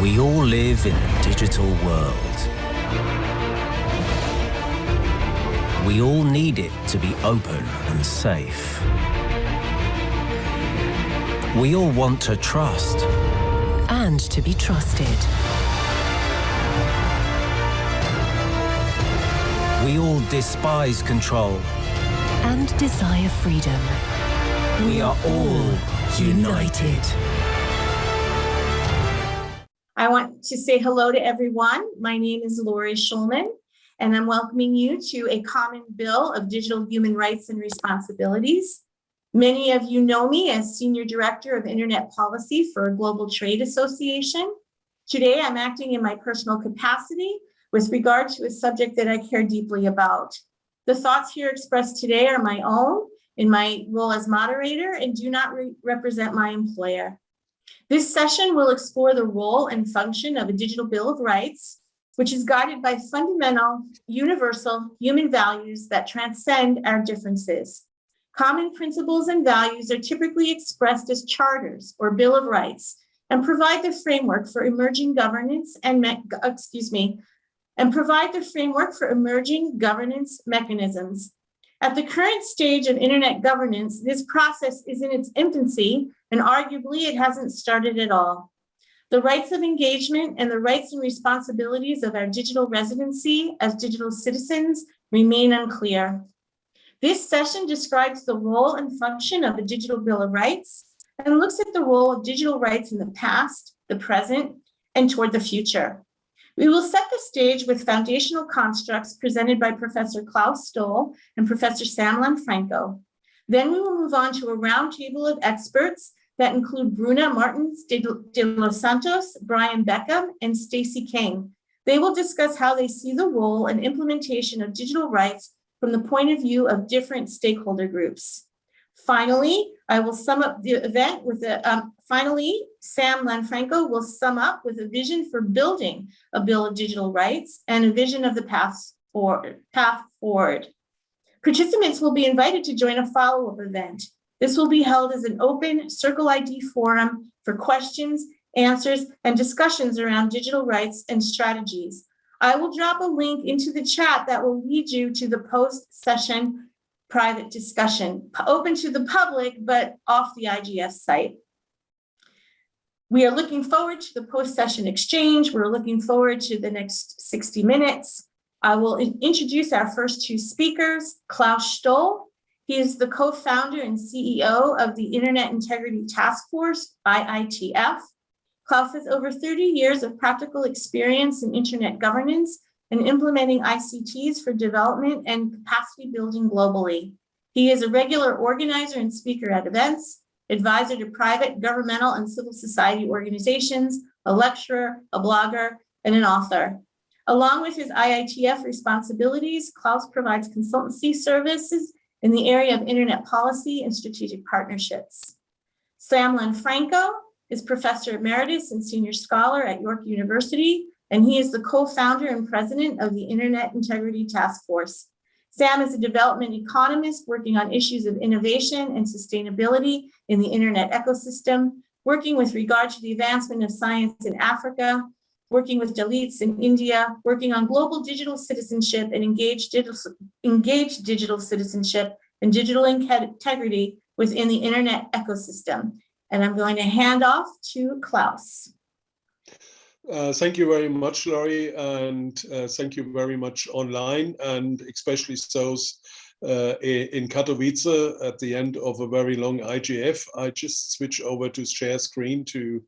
We all live in a digital world. We all need it to be open and safe. We all want to trust. And to be trusted. We all despise control. And desire freedom. We are all united. I to say hello to everyone. My name is Lori Schulman, and I'm welcoming you to a common bill of digital human rights and responsibilities. Many of you know me as Senior Director of Internet Policy for Global Trade Association. Today, I'm acting in my personal capacity with regard to a subject that I care deeply about. The thoughts here expressed today are my own in my role as moderator and do not re represent my employer. This session will explore the role and function of a digital bill of rights, which is guided by fundamental, universal human values that transcend our differences. Common principles and values are typically expressed as charters or bill of rights and provide the framework for emerging governance and, excuse me, and provide the framework for emerging governance mechanisms at the current stage of internet governance, this process is in its infancy and arguably it hasn't started at all. The rights of engagement and the rights and responsibilities of our digital residency as digital citizens remain unclear. This session describes the role and function of a digital bill of rights and looks at the role of digital rights in the past, the present, and toward the future. We will set the stage with foundational constructs presented by Professor Klaus Stoll and Professor Sam Lanfranco. Then we will move on to a roundtable of experts that include Bruna Martins de, Los Santos, Brian Beckham, and Stacy King. They will discuss how they see the role and implementation of digital rights from the point of view of different stakeholder groups. Finally, I will sum up the event with a, um, finally, Sam Lanfranco will sum up with a vision for building a bill of digital rights and a vision of the path forward. Path forward. Participants will be invited to join a follow-up event. This will be held as an open Circle ID forum for questions, answers, and discussions around digital rights and strategies. I will drop a link into the chat that will lead you to the post-session private discussion, open to the public, but off the IGF site. We are looking forward to the post-session exchange. We're looking forward to the next 60 minutes. I will introduce our first two speakers, Klaus Stoll. He is the co-founder and CEO of the Internet Integrity Task Force, IITF. Klaus has over 30 years of practical experience in internet governance and implementing ICTs for development and capacity building globally. He is a regular organizer and speaker at events, advisor to private, governmental, and civil society organizations, a lecturer, a blogger, and an author. Along with his IITF responsibilities, Klaus provides consultancy services in the area of internet policy and strategic partnerships. Sam Lanfranco is professor emeritus and senior scholar at York University, and he is the co-founder and president of the Internet Integrity Task Force. Sam is a development economist working on issues of innovation and sustainability in the internet ecosystem, working with regard to the advancement of science in Africa, working with Dalits in India, working on global digital citizenship and engaged digital, engaged digital citizenship and digital integrity within the internet ecosystem. And I'm going to hand off to Klaus. Uh, thank you very much, Lori, and uh, thank you very much online, and especially those uh, in Katowice at the end of a very long IGF. I just switch over to share screen to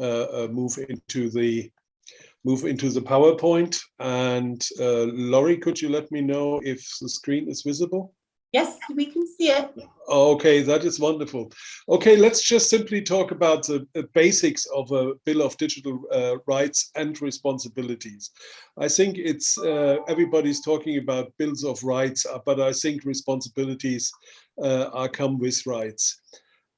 uh, uh, move into the move into the PowerPoint. And Lori, could you let me know if the screen is visible? Yes, we can see it. Okay, that is wonderful. Okay, let's just simply talk about the basics of a Bill of Digital uh, Rights and Responsibilities. I think it's uh, everybody's talking about bills of rights, uh, but I think responsibilities uh, are come with rights.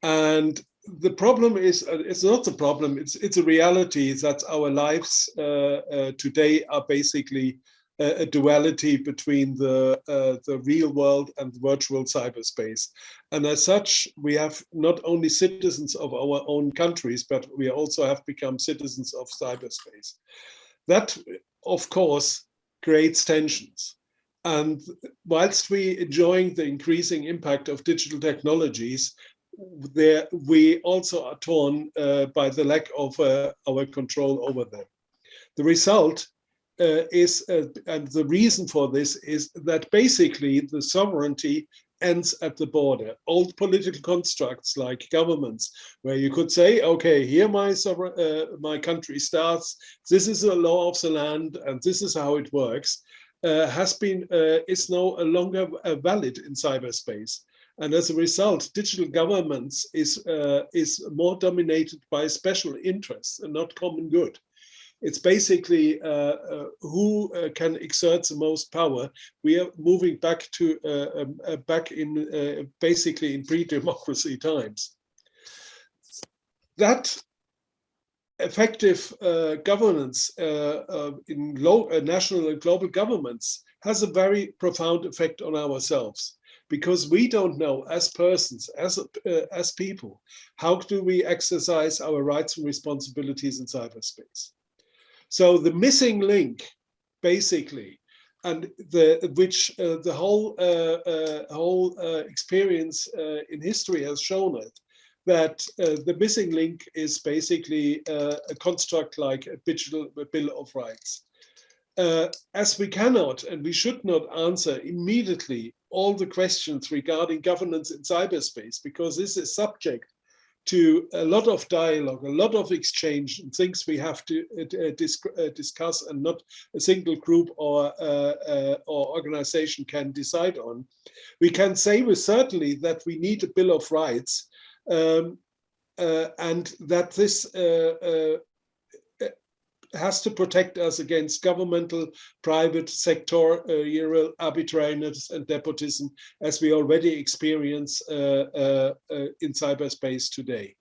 And the problem is, uh, it's not the problem, it's, it's a reality that our lives uh, today are basically a, duality between the, uh, the real world and virtual cyberspace. And as such, we have not only citizens of our own countries, but we also have become citizens of cyberspace. That, of course, creates tensions. And whilst we enjoying the increasing impact of digital technologies, there we also are torn uh, by the lack of uh, our control over them. The result uh, is, uh, and the reason for this is that basically the sovereignty ends at the border. Old political constructs like governments, where you could say, okay, here my uh, my country starts, this is a law of the land, and this is how it works, uh, has been, uh, is no longer uh, valid in cyberspace. And as a result, digital governments is, uh, is more dominated by special interests and not common good. It's basically uh, uh, who uh, can exert the most power. We are moving back to uh, um, uh, back in basically in pre-democracy times. That effective governance in low, national and global governments has a very profound effect on ourselves because we don't know as persons, as, uh, as people, how do we exercise our rights and responsibilities in cyberspace. So the missing link, basically, and the which uh, the whole uh, uh whole uh, experience uh, in history has shown it, that the missing link is basically a construct like a digital bill of rights. as we cannot and we should not answer immediately all the questions regarding governance in cyberspace, because this is subject to a lot of dialogue, a lot of exchange, and things we have to uh, dis uh, discuss, and not a single group or uh, uh, or organization can decide on. We can say with certainty that we need a Bill of Rights, um, uh, and that this uh, has to protect us against governmental, private, sectorial arbitrariness and nepotism, as we already experience uh, uh, uh, in cyberspace today.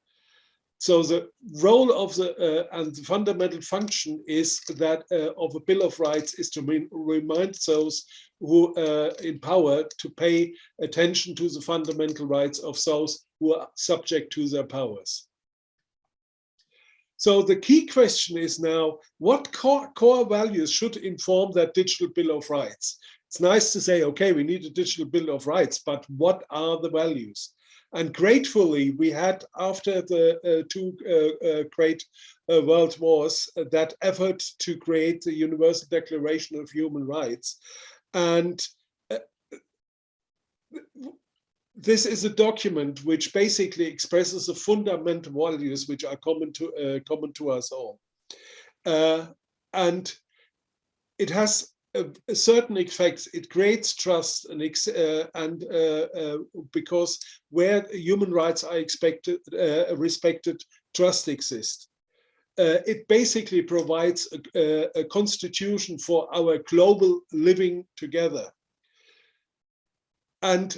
So the role of the uh, and the fundamental function is that uh, of a Bill of Rights is to remind those who uh, in power to pay attention to the fundamental rights of those who are subject to their powers. So the key question is now, what core, core values should inform that digital bill of rights? It's nice to say, okay, we need a digital bill of rights, but what are the values? And gratefully, we had after the uh, two uh, uh, great uh, world wars, uh, that effort to create the Universal Declaration of Human Rights. And uh, this is a document which basically expresses the fundamental values which are common to uh, common to us all, uh, and it has a, a, certain effects. It creates trust and uh, and uh, uh, because where human rights are expected uh, respected, trust exists. it basically provides a, a constitution for our global living together. And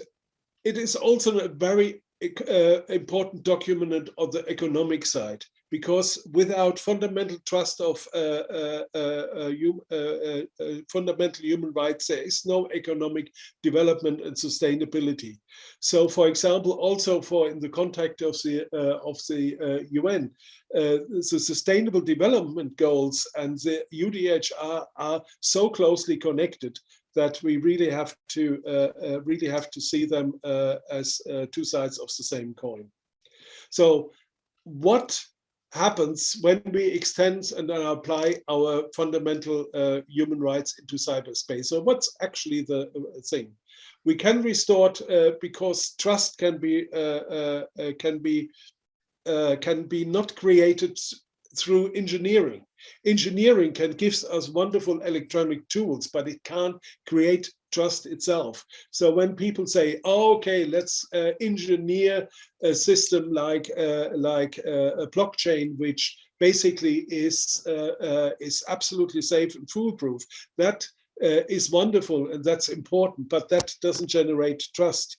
it is also a very uh, important document on the economic side because without fundamental trust of uh, uh, uh, uh, uh fundamental human rights, there is no economic development and sustainability. So, for example, also for in the context of the of the UN, the Sustainable Development Goals and the UDHR are so closely connected that we really have to uh, uh, really have to see them uh, as two sides of the same coin. So what happens when we extend and apply our fundamental uh, human rights into cyberspace. So what's actually the thing? We can restore uh, because trust can be uh, can be can be not created through engineering. Engineering can give us wonderful electronic tools, but it can't create trust itself. So when people say, oh, okay, let's uh, engineer a system like uh, like uh, a blockchain, which basically is uh, uh, is absolutely safe and foolproof, that uh, is wonderful and that's important, but that doesn't generate trust.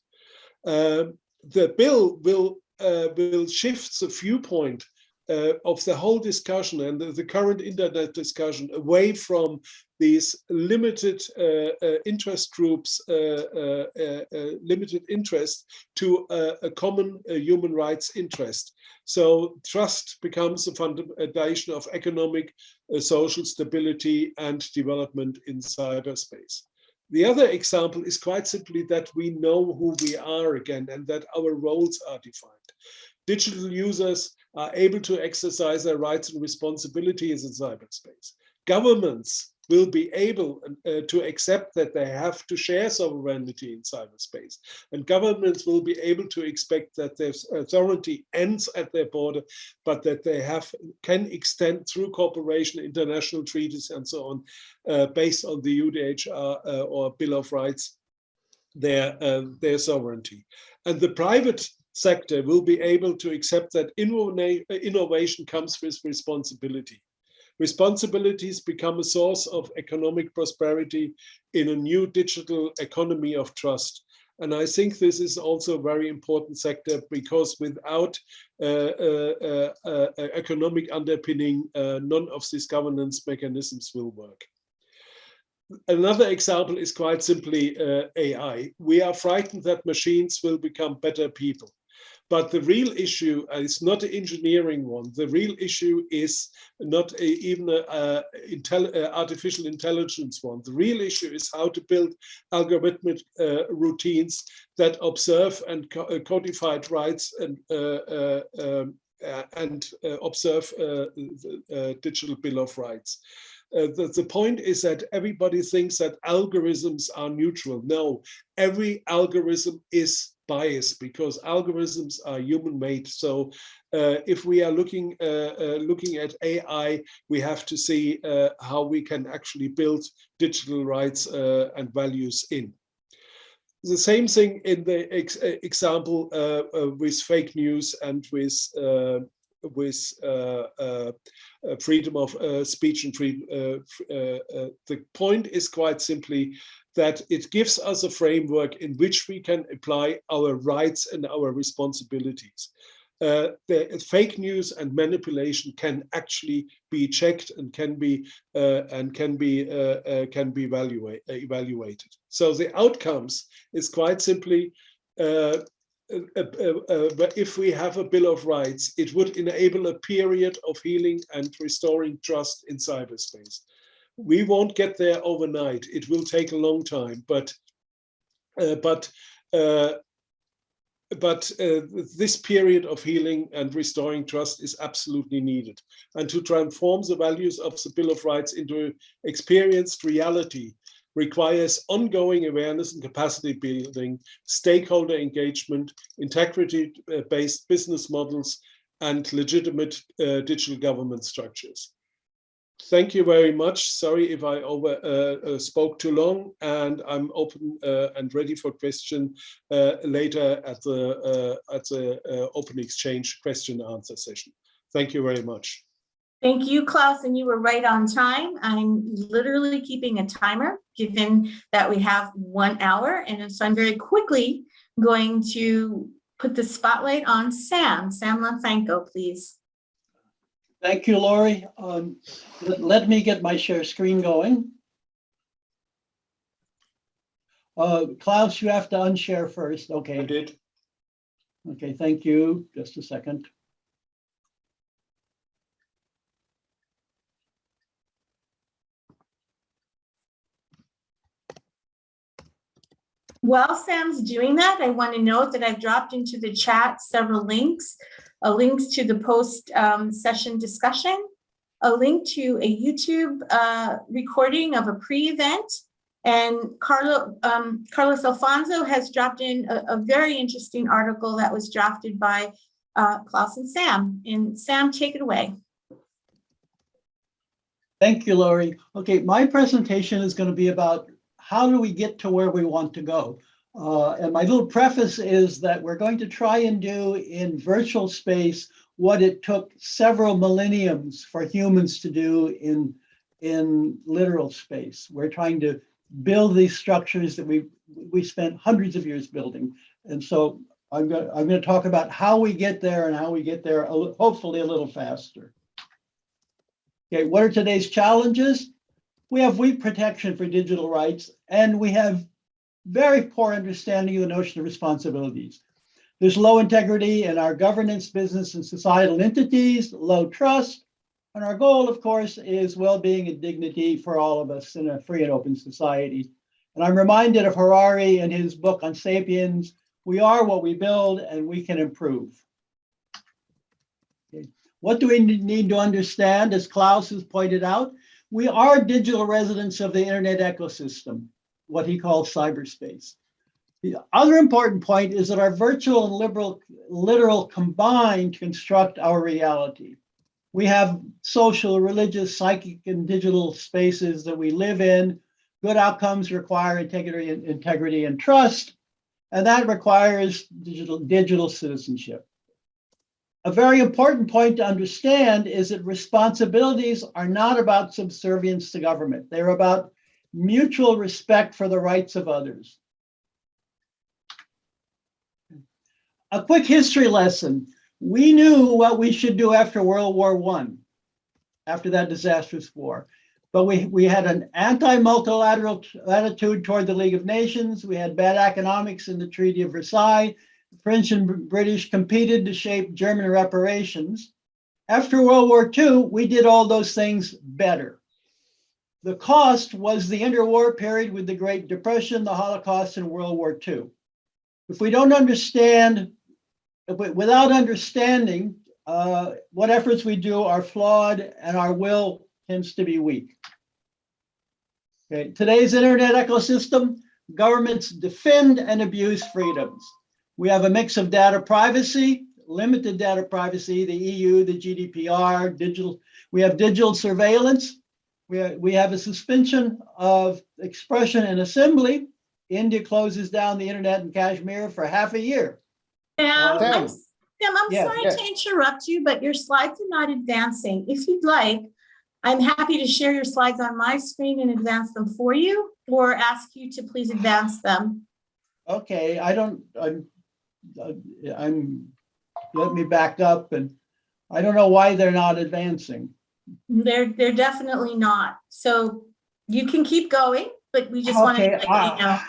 Um, the bill will will shift the viewpoint uh, of the whole discussion and the, the, current internet discussion away from these limited uh, uh, interest groups, uh, uh, uh, limited interest to a common human rights interest. So trust becomes a foundation of economic, social stability and development in cyberspace. The other example is quite simply that we know who we are again and that our roles are defined. Digital users are able to exercise their rights and responsibilities in cyberspace. Governments will be able uh, to accept that they have to share sovereignty in cyberspace. And governments will be able to expect that their authority ends at their border, but that they have can extend through cooperation, international treaties, and so on, uh, based on the UDHR uh, or Bill of Rights, their, uh, their sovereignty. And the private sector will be able to accept that innovation comes with responsibility. Responsibilities become a source of economic prosperity in a new digital economy of trust. And I think this is also a very important sector because without uh, uh, uh, uh economic underpinning, uh, none of these governance mechanisms will work. Another example is quite simply uh, AI. We are frightened that machines will become better people. But the real issue is not an engineering one. The real issue is not a, even an intel artificial intelligence one. The real issue is how to build algorithmic uh, routines that observe and co uh, codified rights and uh, uh um, uh, and observe the digital bill of rights. Uh, the, the point is that everybody thinks that algorithms are neutral. No, every algorithm is biased because algorithms are human made. So uh, if we are looking uh, uh, looking at AI, we have to see uh, how we can actually build digital rights uh, and values in. The same thing in the ex example with fake news and with with uh, uh, freedom of uh, speech and free. the point is quite simply that it gives us a framework in which we can apply our rights and our responsibilities. Uh, the fake news and manipulation can actually be checked and can be uh, and can be uh, can be evaluate, evaluated. So the outcomes is quite simply uh, uh, uh, if we have a Bill of Rights, it would enable a period of healing and restoring trust in cyberspace. We won't get there overnight. It will take a long time, but uh, but uh, but uh, this period of healing and restoring trust is absolutely needed. And to transform the values of the Bill of Rights into experienced reality requires ongoing awareness and capacity building, stakeholder engagement, integrity-based business models, and legitimate uh, digital government structures. Thank you very much. Sorry if I over uh, uh, spoke too long, and I'm open uh, and ready for question uh, later at the uh, at the open exchange question answer session. Thank you very much. Thank you, Klaus, and you were right on time. I'm literally keeping a timer, given that we have one hour, and so I'm very quickly going to put the spotlight on Sam. Sam Lanfranco, please. Thank you, Lori. Um, let, let, me get my share screen going. Uh, Klaus, you have to unshare first. Okay. I did. Okay, thank you. Just a second. While Sam's doing that, I want to note that I've dropped into the chat several links, a link to the post um, session discussion, a link to a YouTube uh, recording of a pre-event, and Carlo, um, Carlos Alfonso has dropped in a, a, very interesting article that was drafted by uh, Klaus and Sam. And Sam, take it away. Thank you, Lori. Okay, my presentation is going to be about how do we get to where we want to go? Uh, and my little preface is that we're going to try and do in virtual space what it took several millenniums for humans to do in, in literal space. We're trying to build these structures that we we spent hundreds of years building. And so I'm going, I'm going to talk about how we get there and how we get there, a hopefully a little faster. Okay, what are today's challenges? We have weak protection for digital rights, and we have very poor understanding of the notion of responsibilities. There's low integrity in our governance, business, and societal entities, low trust. And our goal, of course, is well-being and dignity for all of us in a free and open society. And I'm reminded of Harari and his book on Sapiens, we are what we build and we can improve. Okay. What do we need to understand? As Klaus has pointed out, we are digital residents of the internet ecosystem, what he calls cyberspace. The other important point is that our virtual and liberal, literal combine to construct our reality. We have social, religious, psychic, and digital spaces that we live in. Good outcomes require integrity and integrity and trust, and that requires digital, digital citizenship. A very important point to understand is that responsibilities are not about subservience to government. They're about mutual respect for the rights of others. A quick history lesson. We knew what we should do after World War One, after that disastrous war. But we, we had an anti-multilateral attitude toward the League of Nations. We had bad economics in the Treaty of Versailles. French and British competed to shape German reparations. After World War II, we did all those things better. The cost was the interwar period with the Great Depression, the Holocaust, and World War II. If we don't understand, we- without understanding, uh, what efforts we do are flawed and our will tends to be weak. Okay, today's internet ecosystem, governments defend and abuse freedoms. We have a mix of data privacy, limited data privacy, the EU, the GDPR, digital, we have digital surveillance. We, we have a suspension of expression and assembly. India closes down the internet in Kashmir for half a year. Sam, I'm, Sam. s- Sam, I'm Yeah, sorry yeah. to interrupt you, but your slides are not advancing. If you'd like, I'm happy to share your slides on my screen and advance them for you, or ask you to please advance them. Okay, I don't, I'm, uh, I'm, let me back up and I don't know why they're not advancing. They're, they're definitely not. So you can keep going, but we just to Okay, let you know. uh,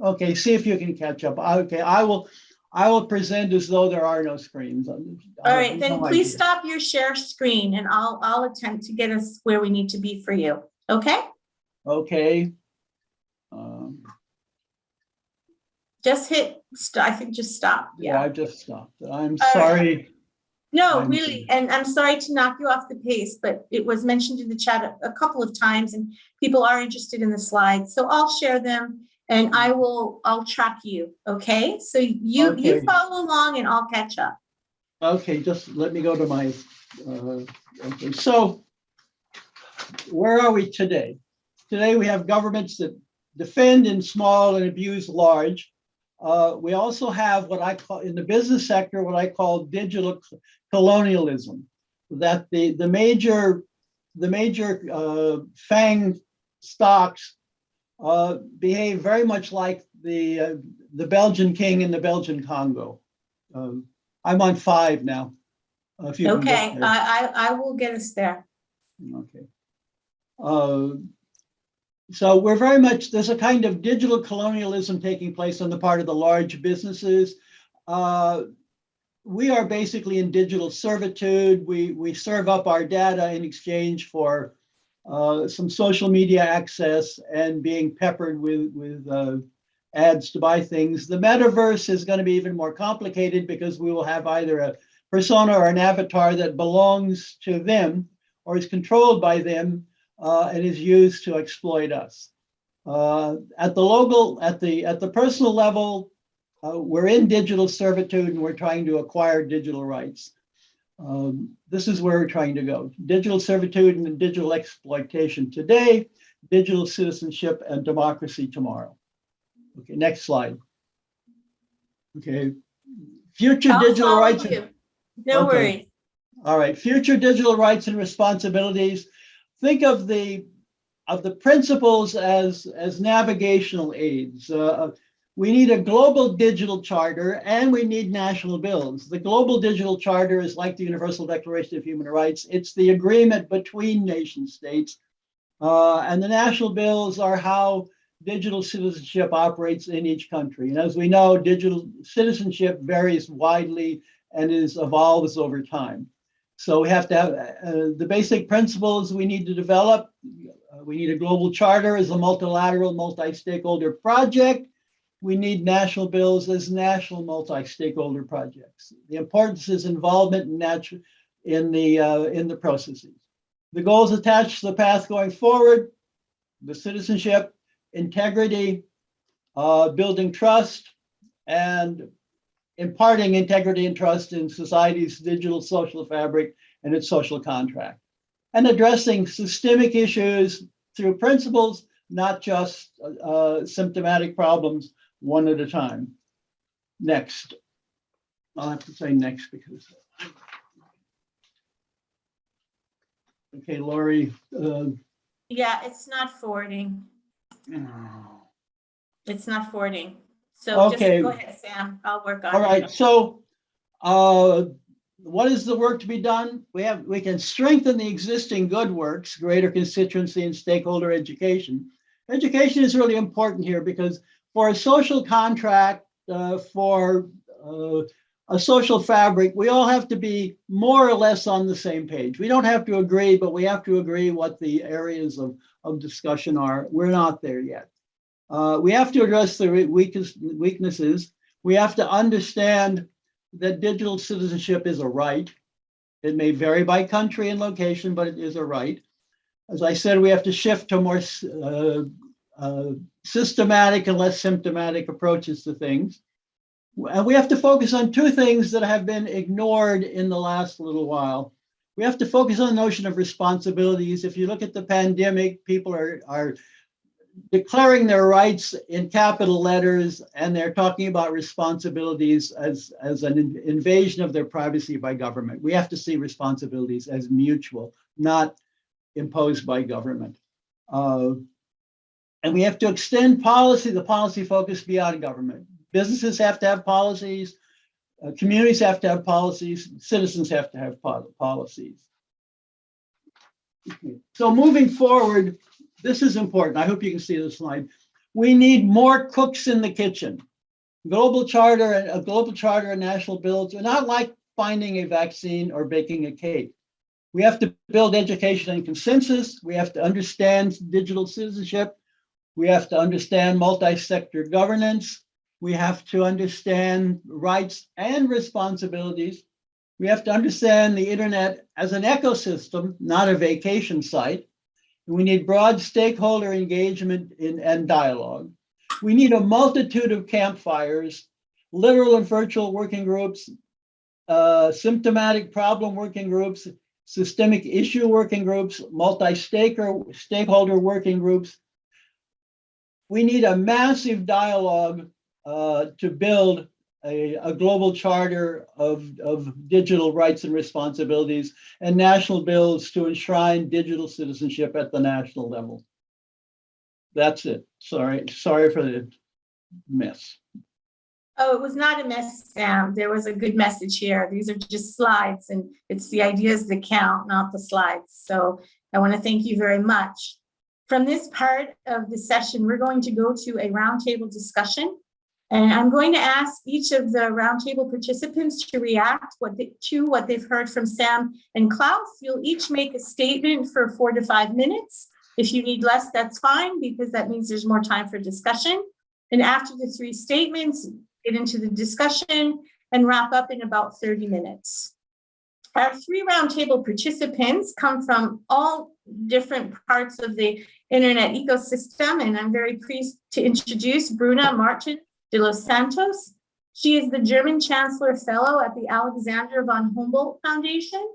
Okay, see if you can catch up. Okay, I will, I will present as though there are no screens. All right, then please stop your share screen and I'll, I'll attempt to get us where we need to be for you. Okay? Okay. Um, Just hit, I think just stop. Yeah, Yeah. I just stopped. I'm right. sorry. No, I'm really, and I'm sorry to knock you off the pace, but it was mentioned in the chat a, a couple of times and people are interested in the slides. So I'll share them and I will, I'll track you, okay? So you, you follow along and I'll catch up. Okay, just let me go to my, uh, okay, so where are we today? Today, we have governments that defend in small and abuse large. Uh, we also have what I call, in the business sector, what I call digital colonialism. That the, the major, the major uh, FANG stocks uh, behave very much like the, uh, the Belgian king in the Belgian Congo. Um, I'm on five now. Uh, if you Okay. I, I, I will get us there. Okay. So we're very much, there's a kind of digital colonialism taking place on the part of the large businesses. Uh, We are basically in digital servitude. We, we serve up our data in exchange for uh, some social media access and being peppered with, with uh, ads to buy things. The metaverse is going to be even more complicated because we will have either a persona or an avatar that belongs to them or is controlled by them uh, and is used to exploit us. Uh, at the local, at the at the personal level, uh, we're in digital servitude and we're trying to acquire digital rights. Um, this is where we're trying to go: digital servitude and digital exploitation today, digital citizenship and democracy tomorrow. Okay, next slide. Okay, future I'll digital rights. you. No Okay. worries. all right, future digital rights and responsibilities. Think of the of the principles as as navigational aids. Uh, We need a global digital charter and we need national bills. The global digital charter is like the Universal Declaration of Human Rights. It's the agreement between nation states. Uh, and the national bills are how digital citizenship operates in each country. And as we know, digital citizenship varies widely and is evolves over time. So we have to have uh, the basic principles we need to develop. Uh, we need a global charter as a multilateral, multi-stakeholder project. We need national bills as national multi-stakeholder projects. The importance is involvement in natural in the uh, in the processes. The goals attached to the path going forward, the citizenship, integrity, uh, building trust, and imparting integrity and trust in society's digital social fabric and its social contract, and addressing systemic issues through principles, not just uh, symptomatic problems one at a time. Next. I'll have to say next because. Okay, Lori. Uh, Yeah, it's not forwarding. It's not forwarding. So just Okay. go ahead, Sam. I'll work on it. All right, so uh, what is the work to be done? We have, we can strengthen the existing good works, greater constituency and stakeholder education. Education is really important here because for a social contract, uh, for uh, a social fabric, we all have to be more or less on the same page. We don't have to agree, but we have to agree what the areas of, of discussion are. We're not there yet. Uh, we have to address the weakest weaknesses. We have to understand that digital citizenship is a right. It may vary by country and location, but it is a right. As I said, we have to shift to more uh, uh, systematic and less symptomatic approaches to things. And we have to focus on two things that have been ignored in the last little while. We have to focus on the notion of responsibilities. If you look at the pandemic, people are, are declaring their rights in capital letters and they're talking about responsibilities as, as an in- invasion of their privacy by government. We have to see responsibilities as mutual, not imposed by government. Uh, and we have to extend policy, the policy focus beyond government. Businesses have to have policies, uh, communities have to have policies, citizens have to have po- policies. Okay, So moving forward, this is important. I hope you can see the slide. We need more cooks in the kitchen. Global charter, and a global charter and national bills are not like finding a vaccine or baking a cake. We have to build education and consensus. We have to understand digital citizenship. We have to understand multi-sector governance. We have to understand rights and responsibilities. We have to understand the internet as an ecosystem, not a vacation site. We need broad stakeholder engagement in, and dialogue. We need a multitude of campfires, literal and virtual working groups, uh, symptomatic problem working groups, systemic issue working groups, multi-stakeholder stakeholder working groups. We need a massive dialogue uh, to build a, a global charter of, of digital rights and responsibilities and national bills to enshrine digital citizenship at the national level. That's it. Sorry, sorry for the mess. Oh, it was not a mess, Sam. There was a good message here. These are just slides and it's the ideas that count, not the slides. So I want to thank you very much. From this part of the session, we're going to go to a roundtable discussion. And I'm going to ask each of the roundtable participants to react what they, to what they've heard from Sam and Klaus. You'll each make a statement for four to five minutes. If you need less, that's fine, because that means there's more time for discussion. And after the three statements, get into the discussion and wrap up in about 30 minutes. Our three roundtable participants come from all different parts of the internet ecosystem, and I'm very pleased to introduce Bruna Martin de los Santos. She is the German Chancellor Fellow at the Alexander von Humboldt Foundation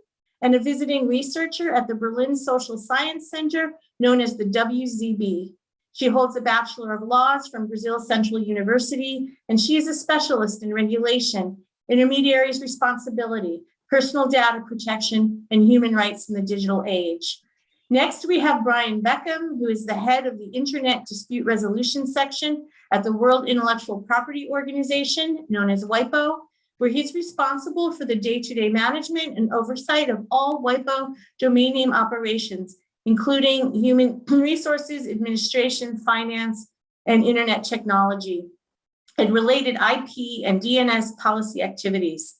and a visiting researcher at the Berlin Social Science Center, known as the WZB. She holds a Bachelor of Laws from Brazil Central University, and she is a specialist in regulation, intermediaries responsibility, personal data protection, and human rights in the digital age. Next, we have Brian Beckham, who is the head of the Internet Dispute Resolution Section at the World Intellectual Property Organization, known as WIPO, where he's responsible for the day-to-day management and oversight of all WIPO domain name operations, including human resources, administration, finance, and internet technology, and related IP and DNS policy activities.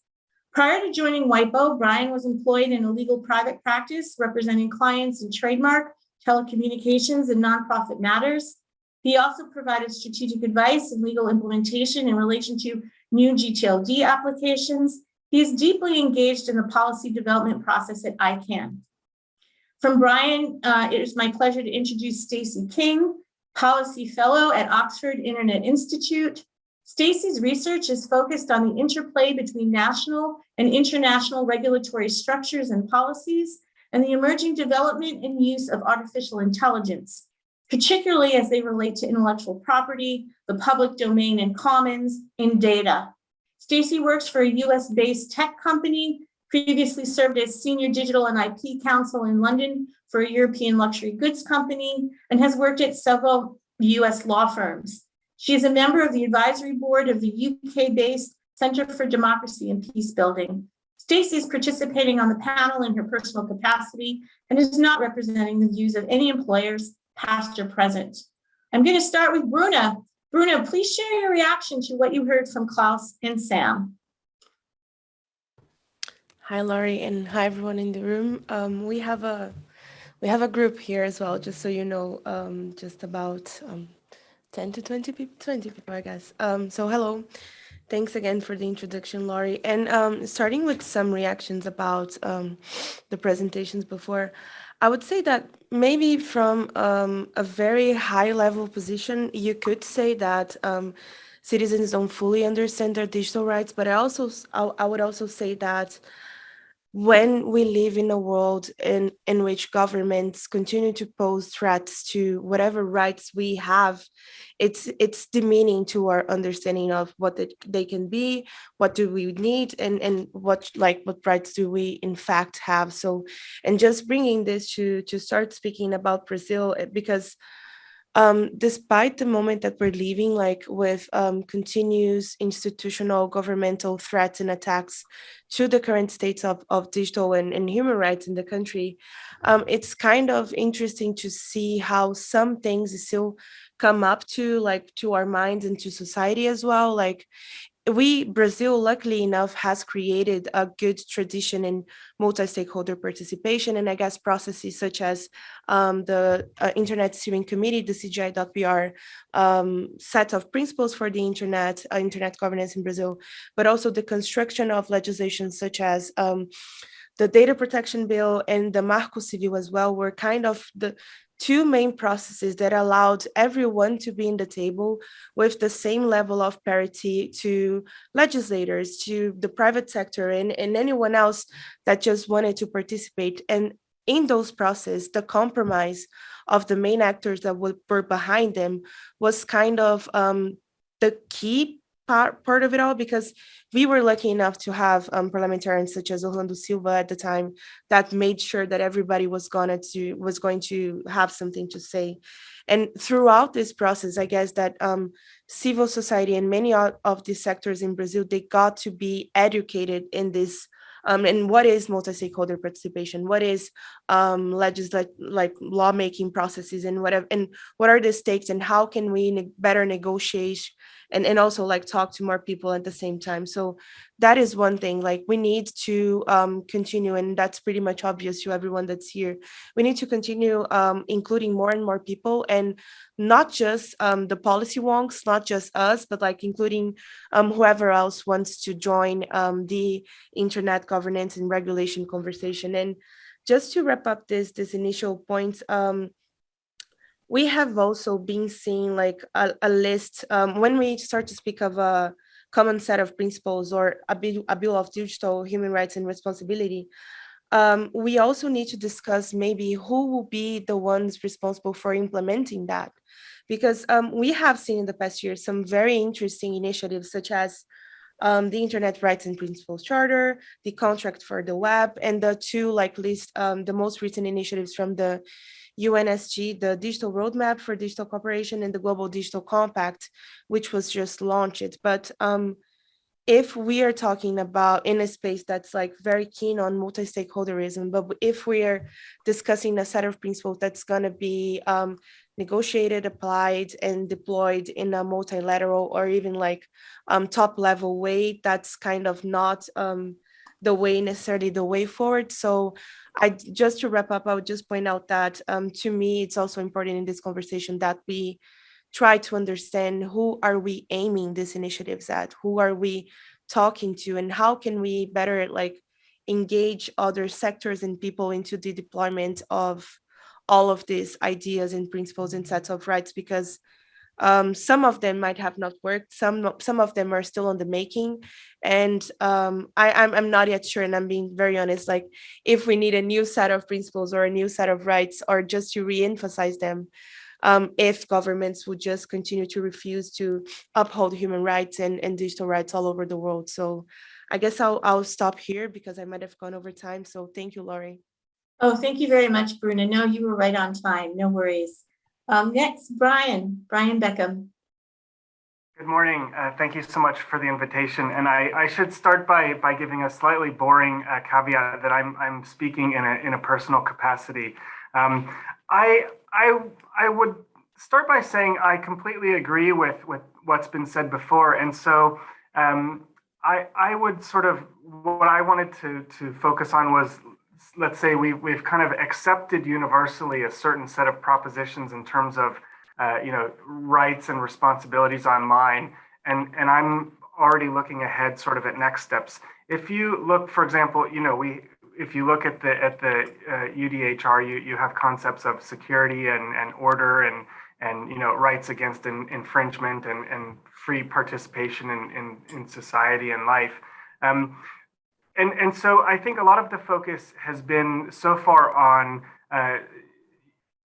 Prior to joining WIPO, Brian was employed in a legal private practice representing clients in trademark, telecommunications, and nonprofit matters. He also provided strategic advice and legal implementation in relation to new GTLD applications. He is deeply engaged in the policy development process at ICANN. From Brian, uh, it is my pleasure to introduce Stacy King, Policy Fellow at Oxford Internet Institute. Stacy's research is focused on the interplay between national and international regulatory structures and policies and the emerging development and use of artificial intelligence, particularly as they relate to intellectual property, the public domain and commons, and data. Stacy works for a US-based tech company, previously served as senior digital and IP counsel in London for a European luxury goods company, and has worked at several US law firms. She is a member of the advisory board of the UK-based Center for Democracy and Peace Building. Stacy is participating on the panel in her personal capacity and is not representing the views of any employers, past or present. I'm going to start with Bruna. Bruna, please share your reaction to what you heard from Klaus and Sam. Hi, Lori, and hi everyone in the room. Um, we have a we have a group here as well, just so you know, um, just about um, 10 to 20 people, 20 people, I guess. Um, so hello. Thanks again for the introduction, Lori. And um, starting with some reactions about um, the presentations before, I would say that maybe from um, a very high level position, you could say that um, citizens don't fully understand their digital rights, but I also, I, I would also say that when we live in a world in, in which governments continue to pose threats to whatever rights we have, it's it's demeaning to our understanding of what they, they can be, what do we need, and, and what like what rights do we in fact have. So, and just bringing this to, to start speaking about Brazil, eh, because um, despite the moment that we're living, like with um, continuous institutional governmental threats and attacks to the current states of, of digital and, and human rights in the country, um, it's kind of interesting to see how some things still come up to like to our minds and to society as well. Like we, Brazil, luckily enough, has created a good tradition in multi-stakeholder participation and I guess processes such as um, the uh, Internet Steering Committee, the CGI.br um, set of principles for the Internet, uh, Internet governance in Brazil, but also the construction of legislation such as um, the data protection bill and the Marco Civil as well were kind of the two main processes that allowed everyone to be in the table with the same level of parity to legislators, to the private sector and, and anyone else that just wanted to participate. And in those processes, the compromise of the main actors that were behind them was kind of um, the key part, part of it all because we were lucky enough to have um, parliamentarians such as Orlando Silva at the time that made sure that everybody was gonna to was going to have something to say. And throughout this process, I guess that um, civil society and many of these sectors in Brazil, they got to be educated in this um, and what is multi-stakeholder participation? What is um, legislate like lawmaking processes and whatever, and what are the stakes and how can we ne better negotiate and, and also like talk to more people at the same time. So that is one thing like we need to um, continue and that's pretty much obvious to everyone that's here. We need to continue um, including more and more people and not just um, the policy wonks, not just us, but like including um, whoever else wants to join um, the internet governance and regulation conversation. And just to wrap up this, this initial point, um, we have also been seeing like a, a list um, when we start to speak of a common set of principles or a bill, a bill of digital human rights and responsibility. Um, we also need to discuss maybe who will be the ones responsible for implementing that. Because um, we have seen in the past year some very interesting initiatives such as um, the Internet Rights and Principles Charter, the contract for the web, and the two like list um, the most recent initiatives from the UNSG, the Digital Roadmap for Digital Cooperation and the Global Digital Compact, which was just launched. But um, if we are talking about in a space that's like very keen on multi-stakeholderism, but if we are discussing a set of principles that's going to be um, negotiated, applied, and deployed in a multilateral or even like um, top level way, that's kind of not um, the way necessarily the way forward. So I just to wrap up, I would just point out that um, to me, it's also important in this conversation that we try to understand who are we aiming these initiatives at, who are we talking to, and how can we better like engage other sectors and people into the deployment of all of these ideas and principles and sets of rights because um, some of them might have not worked. Some some of them are still on the making, and um, I, I'm I'm not yet sure. And I'm being very honest. Like if we need a new set of principles or a new set of rights, or just to re-emphasize them, um, if governments would just continue to refuse to uphold human rights and, and digital rights all over the world. So I guess I'll I'll stop here because I might have gone over time. So thank you, Lori. Oh, thank you very much, Bruna. No, you were right on time. No worries. Um, next, Brian, Brian Beckham. Good morning. Uh, thank you so much for the invitation. And I, I should start by by giving a slightly boring uh, caveat that I'm I'm speaking in a in a personal capacity. Um, I I I would start by saying I completely agree with with what's been said before, and so um, I I would sort of what I wanted to to focus on was let's say we, we've kind of accepted universally a certain set of propositions in terms of uh, you know rights and responsibilities online and and i'm already looking ahead sort of at next steps. If you look for example you know we if you look at the at the uh, udhr you you have concepts of security and and order and and you know rights against in, infringement and and free participation in in, in society and life. Um, and and so I think a lot of the focus has been so far on uh,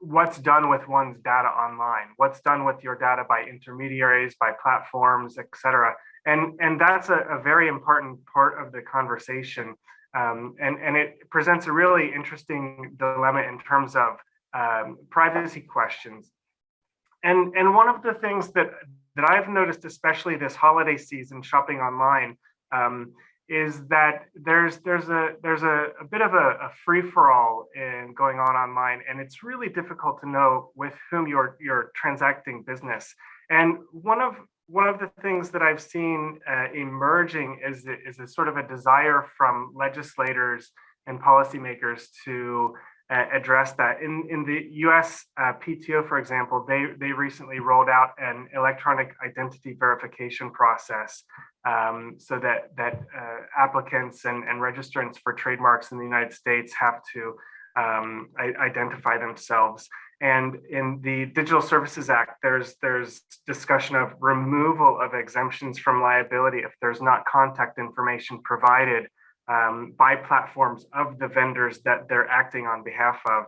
what's done with one's data online, what's done with your data by intermediaries, by platforms, et cetera. And, and that's a, a very important part of the conversation. Um, and, and it presents a really interesting dilemma in terms of um, privacy questions. And, and one of the things that, that I've noticed, especially this holiday season shopping online, um, is that there's there's a there's a, a bit of a, a free-for-all in going on online and it's really difficult to know with whom you're you're transacting business. And one of one of the things that I've seen uh, emerging is is a sort of a desire from legislators and policymakers to uh, address that. In in the U.S. Uh, PTO, for example, they they recently rolled out an electronic identity verification process um, so that that uh, applicants and, and registrants for trademarks in the United States have to um, identify themselves. And in the Digital Services Act, there's there's discussion of removal of exemptions from liability if there's not contact information provided um, by platforms of the vendors that they're acting on behalf of.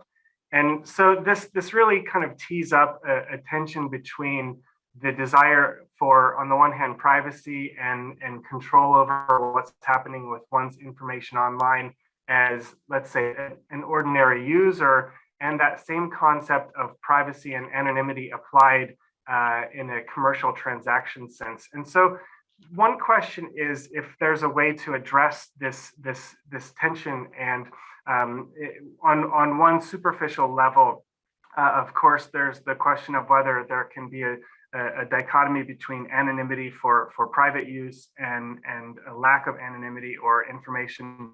And so this this really kind of tees up a, a tension between the desire for, on the one hand, privacy and, and control over what's happening with one's information online as, let's say, an ordinary user, and that same concept of privacy and anonymity applied uh, in a commercial transaction sense. And so one question is if there's a way to address this, this, this tension and um, it, on, on one superficial level, uh, of course, there's the question of whether there can be a, a, a, dichotomy between anonymity for, for private use and, and a lack of anonymity or information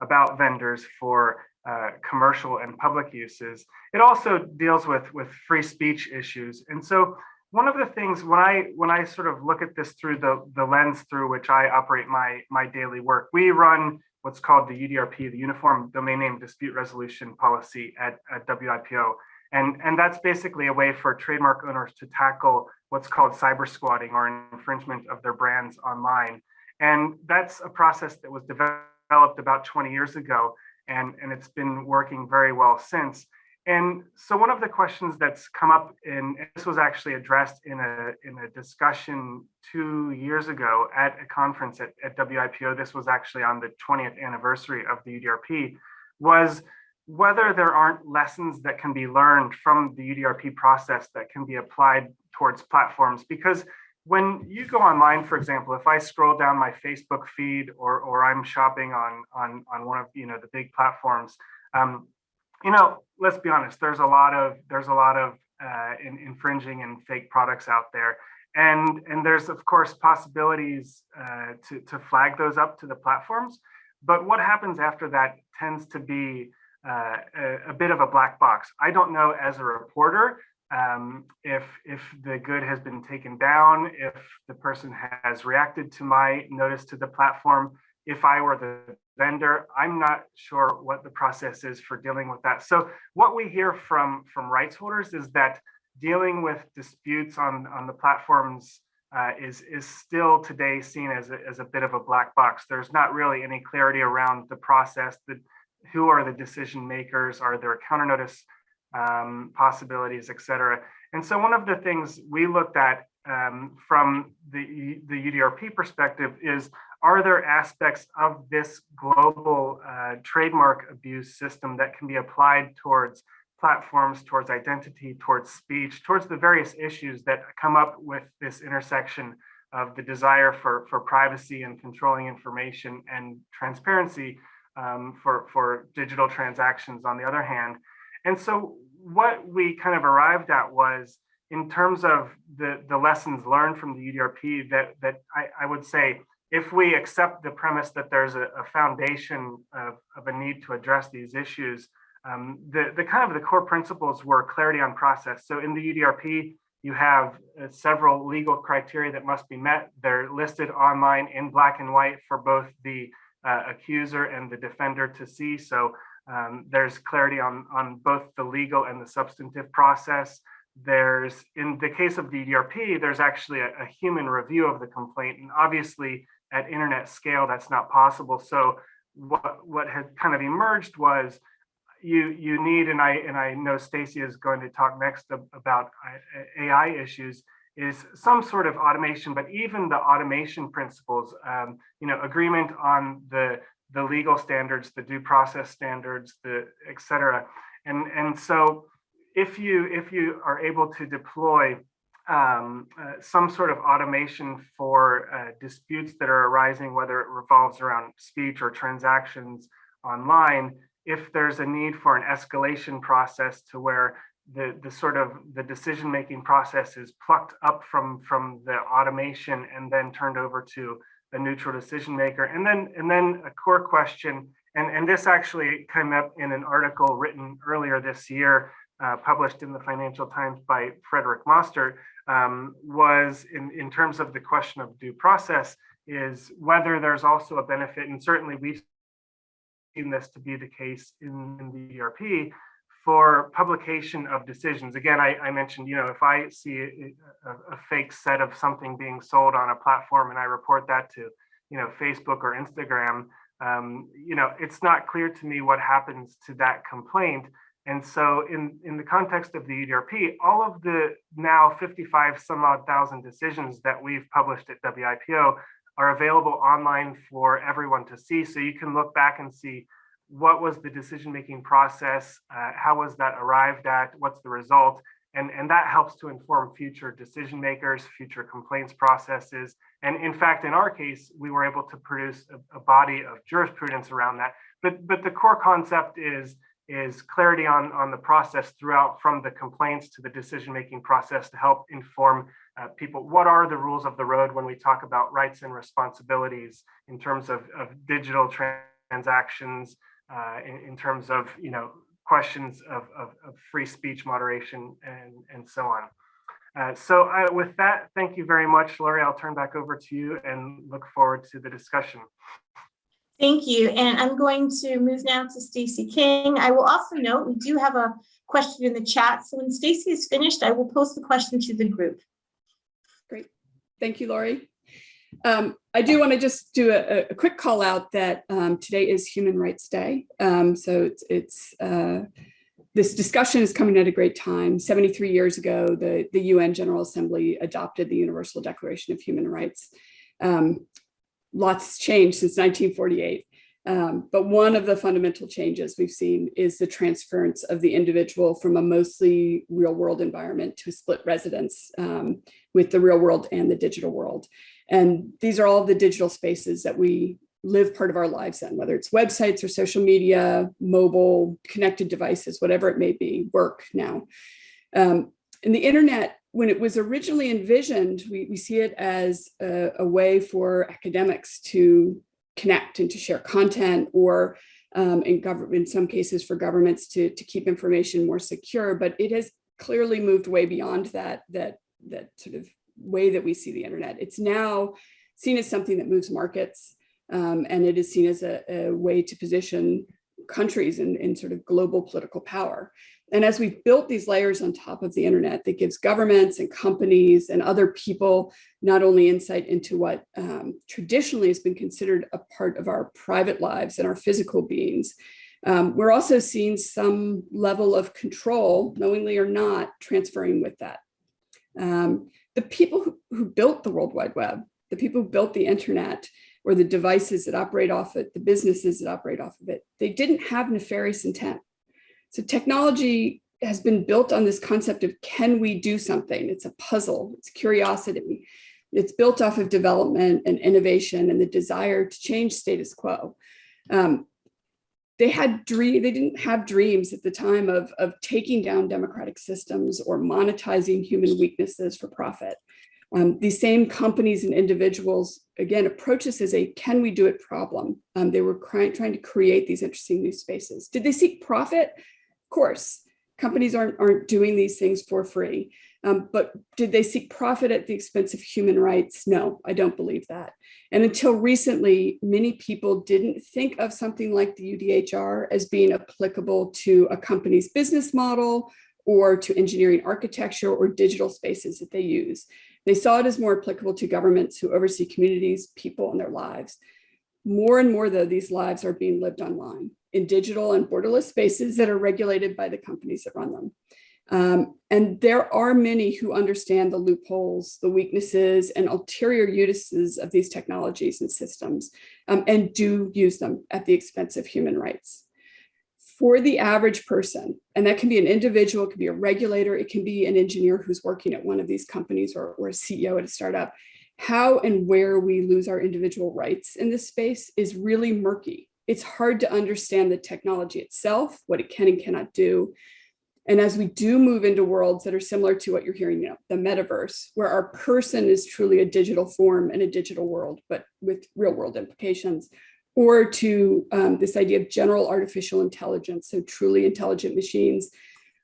about vendors for uh, commercial and public uses. It also deals with, with free speech issues. And so one of the things when I when I sort of look at this through the, the lens through which I operate my, my daily work, we run what's called the UDRP, the Uniform Domain Name Dispute Resolution Policy at, at WIPO. And, and that's basically a way for trademark owners to tackle what's called cyber squatting or infringement of their brands online. And that's a process that was developed about 20 years ago, and, and it's been working very well since. And so one of the questions that's come up in, and this was actually addressed in a, in a discussion two years ago at a conference at, at WIPO, this was actually on the 20th anniversary of the UDRP, was whether there aren't lessons that can be learned from the UDRP process that can be applied towards platforms. Because when you go online, for example, if I scroll down my Facebook feed or, or I'm shopping on, on, on one of you know the big platforms, um, you know, let's be honest, there's a lot of there's a lot of uh, in, infringing and fake products out there. And, and there's of course possibilities uh, to, to flag those up to the platforms. But what happens after that tends to be uh, a, a, bit of a black box. I don't know as a reporter um, if if the good has been taken down, if the person has reacted to my notice to the platform. If I were the vendor, I'm not sure what the process is for dealing with that. So what we hear from from rights holders is that dealing with disputes on on the platforms uh, is is still today seen as a, as a bit of a black box. There's not really any clarity around the process. The who are the decision makers? Are there counter notice um, possibilities, et cetera? And so one of the things we looked at um, from the, the UDRP perspective is, are there aspects of this global uh, trademark abuse system that can be applied towards platforms, towards identity, towards speech, towards the various issues that come up with this intersection of the desire for, for privacy and controlling information and transparency um, for, for digital transactions on the other hand. And so what we kind of arrived at was in terms of the, the lessons learned from the UDRP that, that I, I would say, if we accept the premise that there's a, a foundation of, of, a need to address these issues, um, the, the kind of the core principles were clarity on process. So in the UDRP, you have uh, several legal criteria that must be met. They're listed online in black and white for both the uh, accuser and the defender to see. So um, there's clarity on, on both the legal and the substantive process. There's, in the case of the UDRP, there's actually a, a human review of the complaint. And obviously at internet scale, that's not possible. So what, what had kind of emerged was you you need, and I and I know Stacy is going to talk next about uh, AI issues is some sort of automation, but even the automation principles, um, you know, agreement on the the legal standards, the due process standards, the et cetera. And, and so if you if you are able to deploy um, uh, some sort of automation for uh, disputes that are arising, whether it revolves around speech or transactions online, if there's a need for an escalation process to where the the sort of the decision making process is plucked up from from the automation and then turned over to a neutral decision maker. And then and then a core question and and this actually came up in an article written earlier this year uh, published in the financial times by frederick mostert um, was in in terms of the question of due process is whether there's also a benefit and certainly we've seen this to be the case in, in the UDRP for publication of decisions. Again, I, I mentioned, you know, if I see a, a, fake set of something being sold on a platform and I report that to, you know, Facebook or Instagram, um, you know, it's not clear to me what happens to that complaint. And so in, in the context of the UDRP, all of the now 55 some odd thousand decisions that we've published at WIPO are available online for everyone to see. So you can look back and see what was the decision-making process? Uh, how was that arrived at? What's the result? And, and that helps to inform future decision makers, future complaints processes. And in fact, in our case, we were able to produce a, a body of jurisprudence around that. But, but the core concept is, is clarity on, on the process throughout from the complaints to the decision-making process to help inform uh, people. What are the rules of the road when we talk about rights and responsibilities in terms of, of digital transactions, uh, in, in, terms of you know questions of, of, of, free speech moderation and, and so on. Uh, so uh, with that, thank you very much, Lori. I'll turn back over to you and look forward to the discussion. Thank you. And I'm going to move now to Stacy King. I will also note we do have a question in the chat. So when Stacy is finished, I will post the question to the group. Great. Thank you, Lori. Um, I do want to just do a, a, quick call out that um, today is Human Rights Day. Um, so it's, it's uh, this discussion is coming at a great time. 73 years ago, the, the UN General Assembly adopted the Universal Declaration of Human Rights. Um, lots changed since 1948. Um, but one of the fundamental changes we've seen is the transference of the individual from a mostly real world environment to split residence um, with the real world and the digital world. And these are all the digital spaces that we live part of our lives in, whether it's websites or social media, mobile, connected devices, whatever it may be, work now. Um, and the internet, when it was originally envisioned, we, we see it as a, a way for academics to connect and to share content or um, in, government, in some cases for governments to, to keep information more secure, but it has clearly moved way beyond that, that, that sort of way that we see the internet. It's now seen as something that moves markets um, and it is seen as a, a way to position countries and, in sort of global political power. And as we've built these layers on top of the internet that gives governments and companies and other people not only insight into what um, traditionally has been considered a part of our private lives and our physical beings, um, we're also seeing some level of control, knowingly or not, transferring with that. Um, the people who, who built the World Wide Web, the people who built the internet, or the devices that operate off it, the businesses that operate off of it, they didn't have nefarious intent. So technology has been built on this concept of can we do something? It's a puzzle, it's curiosity. It's built off of development and innovation and the desire to change status quo. Um, they had dream, they didn't have dreams at the time of, of taking down democratic systems or monetizing human weaknesses for profit. Um, these same companies and individuals, again, approach this as a can we do it problem. Um, they were trying to create these interesting new spaces. Did they seek profit? Of course, companies aren't, aren't doing these things for free. Um, but did they seek profit at the expense of human rights? No, I don't believe that. And until recently, many people didn't think of something like the UDHR as being applicable to a company's business model or to engineering architecture or digital spaces that they use. They saw it as more applicable to governments who oversee communities, people, and their lives. More and more, though, these lives are being lived online in digital and borderless spaces that are regulated by the companies that run them. Um, and there are many who understand the loopholes, the weaknesses, and ulterior uses of these technologies and systems, um, and do use them at the expense of human rights for the average person, and that can be an individual, it can be a regulator, it can be an engineer who's working at one of these companies or, or a CEO at a startup, how and where we lose our individual rights in this space is really murky. It's hard to understand the technology itself, what it can and cannot do. And as we do move into worlds that are similar to what you're hearing now, the metaverse, where our person is truly a digital form in a digital world, but with real world implications, or to um, this idea of general artificial intelligence, so truly intelligent machines,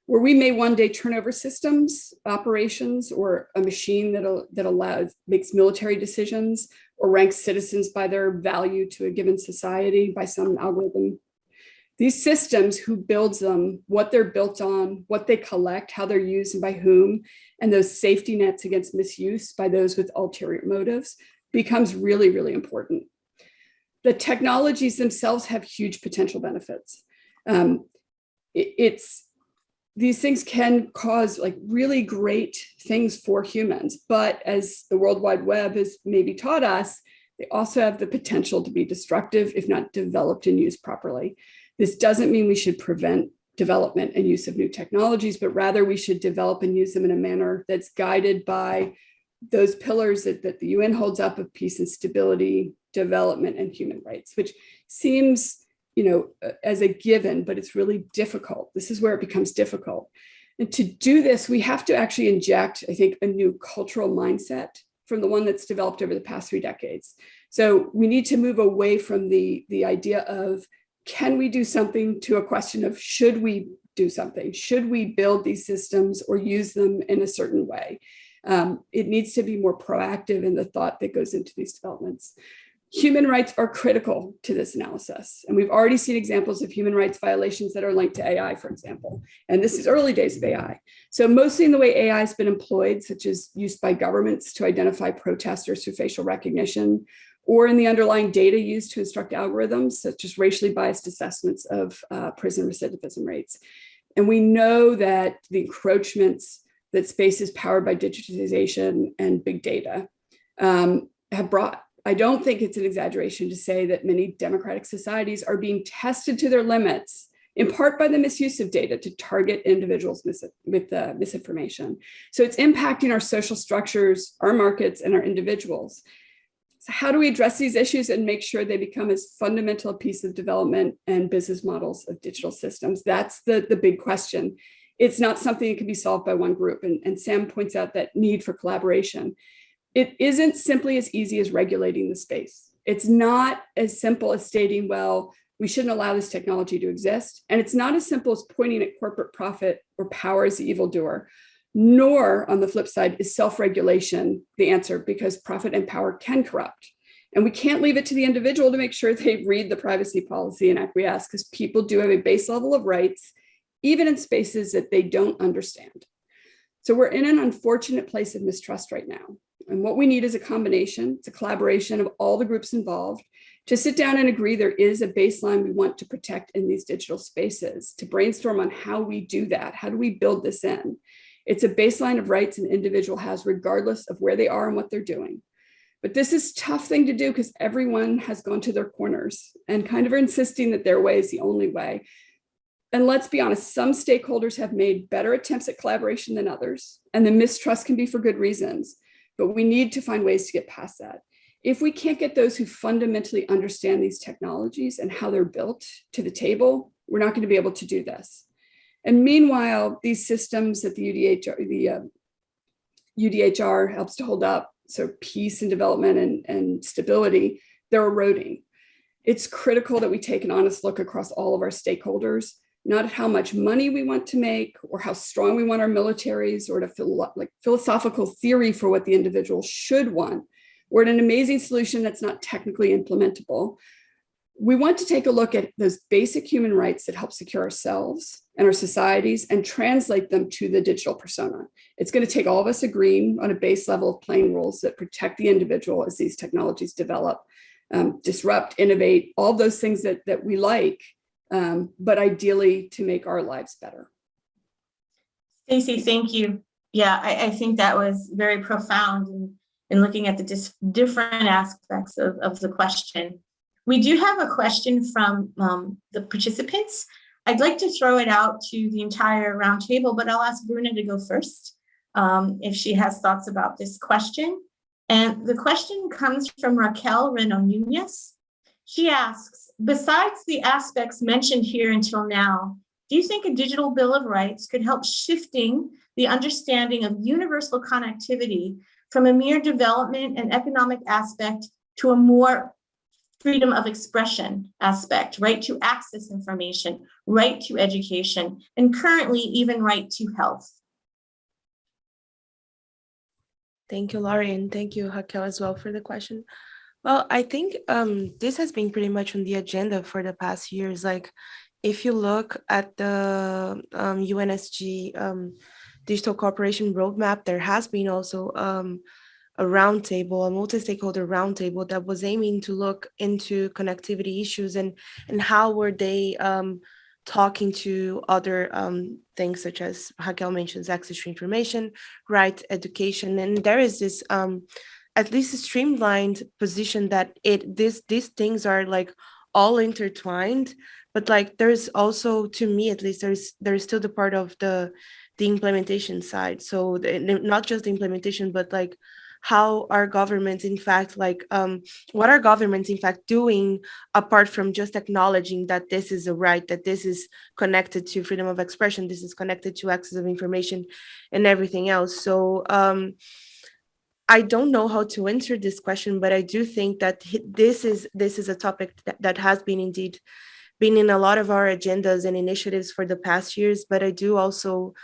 where we may one day turn over systems, operations, or a machine that, that allows, makes military decisions or ranks citizens by their value to a given society by some algorithm. These systems, who builds them, what they're built on, what they collect, how they're used and by whom, and those safety nets against misuse by those with ulterior motives becomes really, really important the technologies themselves have huge potential benefits. Um, it, it's these things can cause like really great things for humans, but as the World Wide Web has maybe taught us, they also have the potential to be destructive if not developed and used properly. This doesn't mean we should prevent development and use of new technologies, but rather we should develop and use them in a manner that's guided by those pillars that, that the UN holds up of peace and stability, development, and human rights, which seems, you know, as a given, but it's really difficult. This is where it becomes difficult. And to do this, we have to actually inject, I think, a new cultural mindset from the one that's developed over the past three decades. So we need to move away from the, the idea of, can we do something to a question of should we do something? Should we build these systems or use them in a certain way? Um, it needs to be more proactive in the thought that goes into these developments. Human rights are critical to this analysis. And we've already seen examples of human rights violations that are linked to AI, for example. And this is early days of AI. So mostly in the way AI has been employed, such as used by governments to identify protesters through facial recognition, or in the underlying data used to instruct algorithms, such as racially biased assessments of uh, prison recidivism rates And we know that the encroachments that space is powered by digitization and big data um, have brought. I don't think it's an exaggeration to say that many democratic societies are being tested to their limits, in part by the misuse of data to target individuals mis with misinformation. So it's impacting our social structures, our markets, and our individuals. So how do we address these issues and make sure they become as fundamental a piece of development and business models of digital systems? That's the, the big question. It's not something that can be solved by one group. And, and Sam points out that need for collaboration. It isn't simply as easy as regulating the space. It's not as simple as stating, well, we shouldn't allow this technology to exist. And it's not as simple as pointing at corporate profit or power as the evildoer nor on the flip side is self-regulation the answer because profit and power can corrupt. And we can't leave it to the individual to make sure they read the privacy policy and acquiesce because people do have a base level of rights, even in spaces that they don't understand. So we're in an unfortunate place of mistrust right now. And what we need is a combination, it's a collaboration of all the groups involved to sit down and agree there is a baseline we want to protect in these digital spaces, to brainstorm on how we do that. How do we build this in? It's a baseline of rights an individual has regardless of where they are and what they're doing. But this is tough thing to do because everyone has gone to their corners and kind of are insisting that their way is the only way. And let's be honest, some stakeholders have made better attempts at collaboration than others, and the mistrust can be for good reasons, but we need to find ways to get past that. If we can't get those who fundamentally understand these technologies and how they're built to the table, we're not going to be able to do this. And meanwhile, these systems that the UDHR, the uh, UDHR helps to hold up, so peace and development and, and stability, they're eroding. It's critical that we take an honest look across all of our stakeholders, not how much money we want to make or how strong we want our militaries or to like philosophical theory for what the individual should want. We're an amazing solution that's not technically implementable, we want to take a look at those basic human rights that help secure ourselves and our societies and translate them to the digital persona. It's going to take all of us agreeing on a base level of playing rules that protect the individual as these technologies develop, um, disrupt, innovate, all those things that, that we like, um, but ideally to make our lives better. Stacey, thank you. Yeah, I, I think that was very profound in, in looking at the different aspects of, of the question. We do have a question from um, the participants. I'd like to throw it out to the entire roundtable, but I'll ask Bruna to go first um, if she has thoughts about this question. And the question comes from Raquel Reno Nunez. She asks, besides the aspects mentioned here until now, do you think a digital bill of rights could help shifting the understanding of universal connectivity from a mere development and economic aspect to a more freedom of expression aspect, right to access information, right to education, and currently even right to health. Thank you, Lori, and thank you, Raquel, as well for the question. Well, I think um, this has been pretty much on the agenda for the past years. Like, if you look at the um, UNSG um, Digital Cooperation Roadmap, there has been also um, a roundtable, a multi-stakeholder roundtable that was aiming to look into connectivity issues and and how were they um, talking to other um, things such as Raquel mentions access to information, right, education, and there is this um, at least a streamlined position that it this these things are like all intertwined, but like there's also to me at least there's there's still the part of the the implementation side. So the, not just the implementation, but like how our governments in fact like um, what are governments in fact doing apart from just acknowledging that this is a right that this is connected to freedom of expression this is connected to access of information and everything else so um, I don't know how to answer this question, but I do think that this is this is a topic that, that has been indeed been in a lot of our agendas and initiatives for the past years, but I do also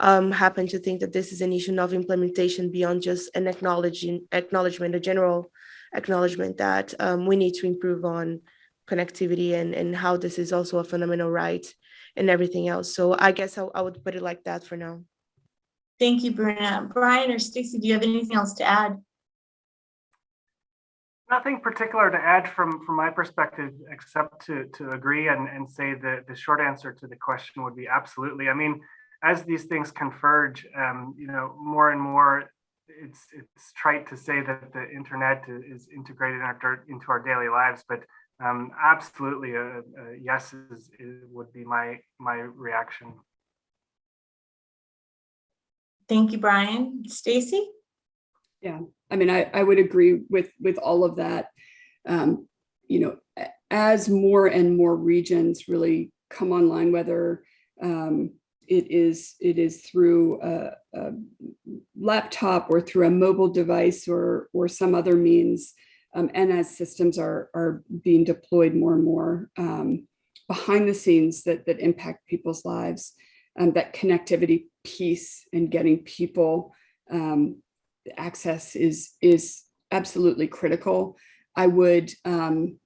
um, happen to think that this is an issue of implementation beyond just an acknowledging acknowledgement, a general acknowledgement that um, we need to improve on connectivity and, and how this is also a fundamental right and everything else. So I guess I, I would put it like that for now. Thank you, Bruna. Brian or Stacey, do you have anything else to add? Nothing particular to add from, from my perspective, except to, to agree and, and say that the short answer to the question would be absolutely. I mean, as these things converge, um, you know, more and more, it's it's trite to say that the internet is integrated in our, into our daily lives, but um, absolutely, a, a yes is, is, would be my my reaction. Thank you, Brian. Stacy? Yeah, I mean, I, I would agree with with all of that. Um, you know, as more and more regions really come online, whether um, it is it is through a, a, laptop or through a mobile device or or some other means, um, and as systems are are being deployed more and more um, behind the scenes that that impact people's lives, um, that connectivity piece and getting people um, access is is absolutely critical. I would um,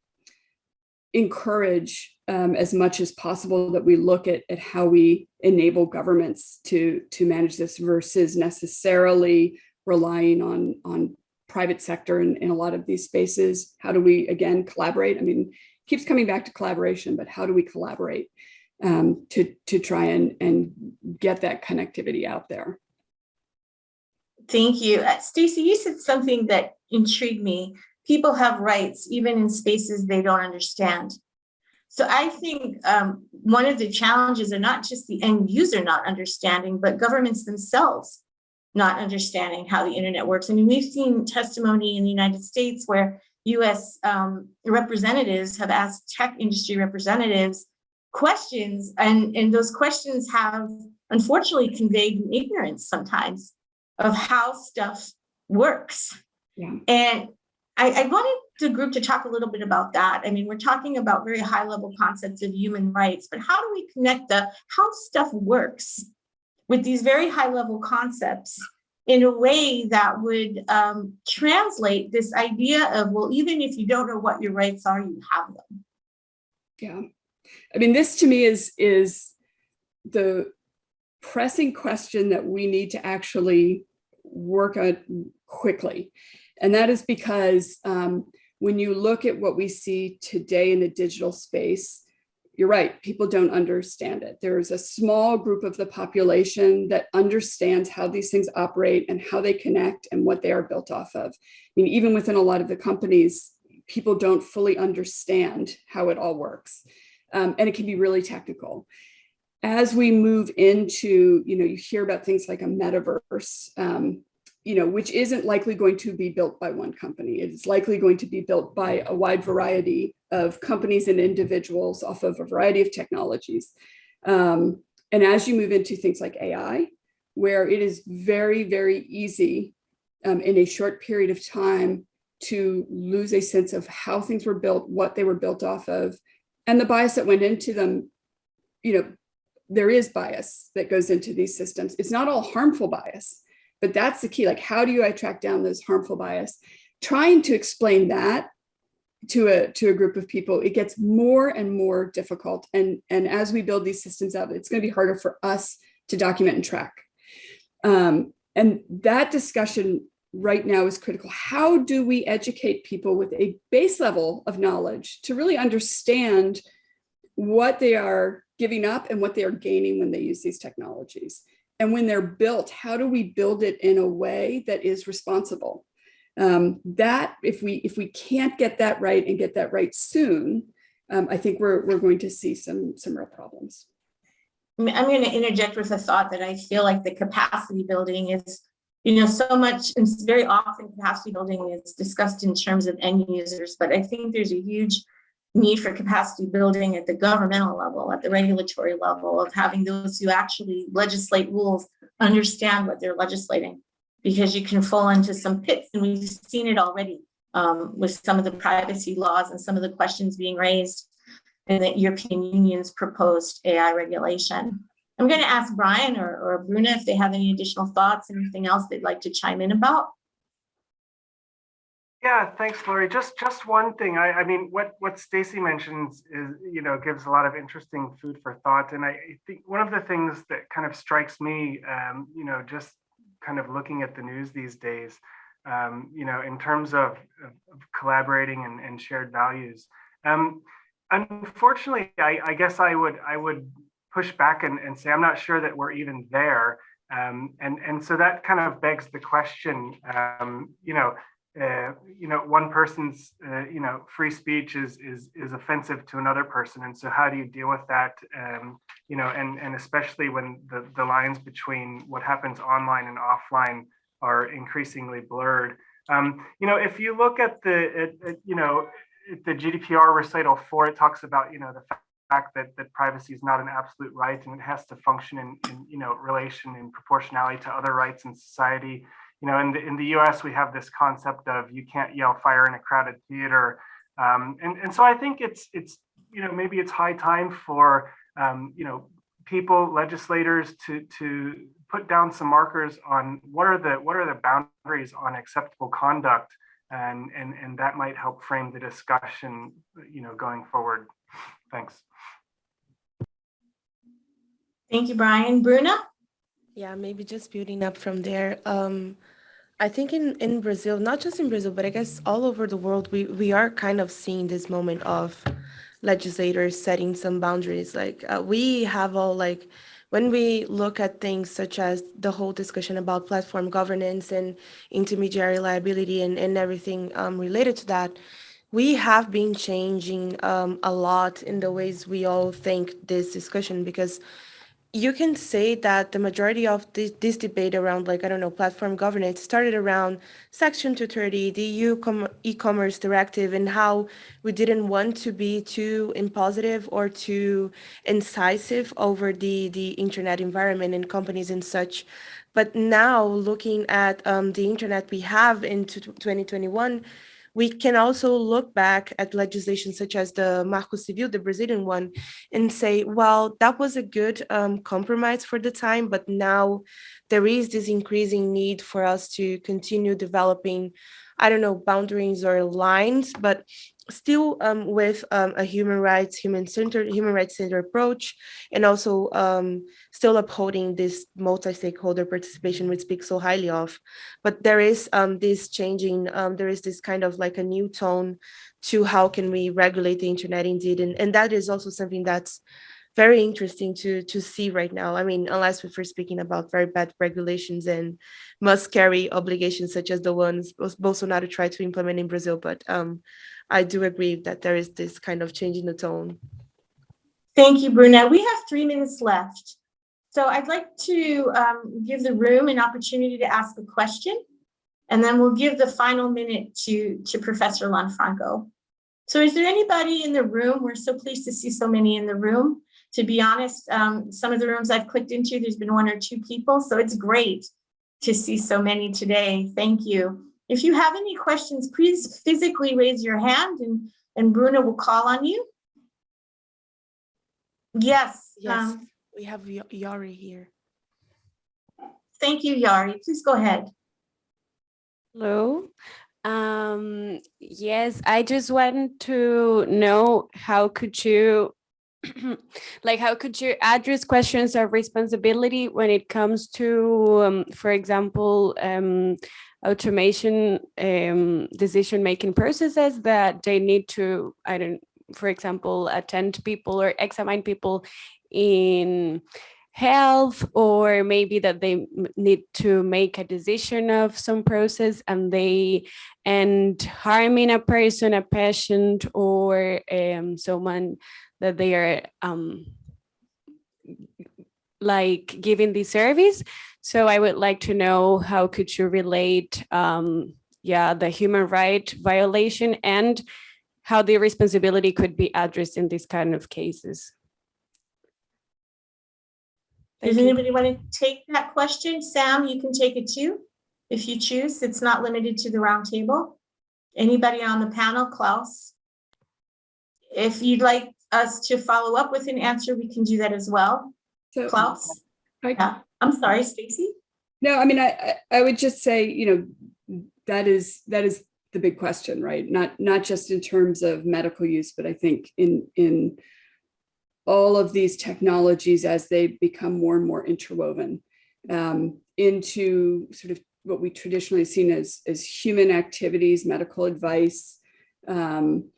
encourage um, as much as possible that we look at, at how we enable governments to to manage this versus necessarily relying on on private sector in, in a lot of these spaces. How do we again collaborate? I mean, keeps coming back to collaboration, but how do we collaborate um, to to try and and get that connectivity out there? Thank you. Uh, Stacy, you said something that intrigued me. People have rights even in spaces they don't understand. So I think um, one of the challenges are not just the end user not understanding, but governments themselves not understanding how the internet works. I mean, we've seen testimony in the United States where US um, representatives have asked tech industry representatives questions and, and those questions have unfortunately conveyed ignorance sometimes of how stuff works. Yeah. And I, I, wanted the group to talk a little bit about that. I mean, we're talking about very high level concepts of human rights, but how do we connect the how stuff works with these very high level concepts in a way that would um, translate this idea of, well, even if you don't know what your rights are, you have them. Yeah. I mean, this to me is, is the pressing question that we need to actually work on quickly. And that is because um, when you look at what we see today in the digital space, you're right, people don't understand it. There's a small group of the population that understands how these things operate and how they connect and what they are built off of. I mean, even within a lot of the companies, people don't fully understand how it all works. Um, and it can be really technical as we move into, you know, you hear about things like a metaverse, um, you know, which isn't likely going to be built by one company. It's likely going to be built by a wide variety of companies and individuals off of a variety of technologies. Um, and as you move into things like AI, where it is very, very easy um, in a short period of time to lose a sense of how things were built, what they were built off of, and the bias that went into them, you know, there is bias that goes into these systems. It's not all harmful bias, but that's the key. Like, how do I track down those harmful bias? Trying to explain that to a to a group of people, it gets more and more difficult. And, and as we build these systems out, it's going to be harder for us to document and track. Um, and that discussion right now is critical. How do we educate people with a base level of knowledge to really understand what they are giving up and what they are gaining when they use these technologies. And when they're built, how do we build it in a way that is responsible? Um, that if we if we can't get that right and get that right soon, um, I think we're we're going to see some some real problems. I'm going to interject with a thought that I feel like the capacity building is, you know, so much and very often capacity building is discussed in terms of end users, but I think there's a huge need for capacity building at the governmental level, at the regulatory level of having those who actually legislate rules understand what they're legislating because you can fall into some pits and we've seen it already um, with some of the privacy laws and some of the questions being raised in the European Union's proposed AI regulation. I'm going to ask Brian or, or Bruna if they have any additional thoughts, anything else they'd like to chime in about. Yeah, thanks, Lori. Just just one thing. I, I mean, what what Stacy mentions is, you know, gives a lot of interesting food for thought. And I think one of the things that kind of strikes me, um, you know, just kind of looking at the news these days, um, you know, in terms of, of of collaborating and, and shared values. Um, unfortunately, I, I guess I would I would push back and, and say I'm not sure that we're even there. Um, and and so that kind of begs the question, um, you know, uh, you know, one person's uh, you know free speech is is is offensive to another person, and so how do you deal with that? Um, you know, and and especially when the the lines between what happens online and offline are increasingly blurred. Um, you know, if you look at the at, at, you know the GDPR recital four, it talks about you know the fact that, that privacy is not an absolute right and it has to function in, in you know relation and proportionality to other rights in society. You know in the in the us we have this concept of you can't yell fire in a crowded theater. Um, and and so i think it's it's you know maybe it's high time for um, you know people legislators to to put down some markers on what are the what are the boundaries on acceptable conduct and and and that might help frame the discussion you know going forward thanks Thank you, Brian. Bruna? Yeah, maybe just building up from there. Um, I think in, in Brazil, not just in Brazil, but I guess all over the world, we, we are kind of seeing this moment of legislators setting some boundaries. Like uh, we have all like, when we look at things such as the whole discussion about platform governance and intermediary liability and, and everything um, related to that, we have been changing um, a lot in the ways we all think this discussion because you can say that the majority of this, this debate around like i don't know platform governance started around section 230 the eu e-commerce directive and how we didn't want to be too impositive or too incisive over the the internet environment and companies and such. But now looking at um, the internet we have in 2021 we can also look back at legislation such as the Marco Civil, the Brazilian one, and say, well, that was a good um, compromise for the time, but now there is this increasing need for us to continue developing, I don't know, boundaries or lines, but still um, with um, a human rights, human-centered, human rights-centered approach, and also um, still upholding this multi-stakeholder participation we speak so highly of. But there is um, this changing, um, there is this kind of like a new tone to how can we regulate the internet indeed, and, and that is also something that's very interesting to to see right now. I mean, unless we're speaking about very bad regulations and must carry obligations such as the ones Bolsonaro tried to implement in Brazil, but um, I do agree that there is this kind of change in the tone. Thank you, Bruna. We have three minutes left. So I'd like to um, give the room an opportunity to ask a question, and then we'll give the final minute to, to Professor Lanfranco. So is there anybody in the room? We're so pleased to see so many in the room. To be honest, um, some of the rooms I've clicked into, there's been one or two people, so it's great to see so many today. Thank you. If you have any questions, please physically raise your hand and, and Bruna will call on you. Yes. Yes, um, we have Y- Yari here. Thank you, Yari. Please go ahead. Hello. Um, yes, I just want to know how could you like how could you address questions of responsibility when it comes to um, for example um, automation um, decision making processes that they need to i don't for example attend people or examine people in health or maybe that they need to make a decision of some process and they end harming a person a patient or um, someone that they are um, like giving the service so I would like to know how could you relate, um, yeah, the human right violation and how the responsibility could be addressed in these kind of cases. Thank Does you. anybody want to take that question? Sam, you can take it too, if you choose. It's not limited to the round table. Anybody on the panel, Klaus? If you'd like us to follow up with an answer, we can do that as well. So Klaus? I- Yeah, I'm sorry, Stacy. No, I mean, I, I I would just say, you know, that is, that is the big question, right? Not, not just in terms of medical use, but I think in, in all of these technologies as they become more and more interwoven um, into sort of what we traditionally seen as, as human activities, medical advice, um,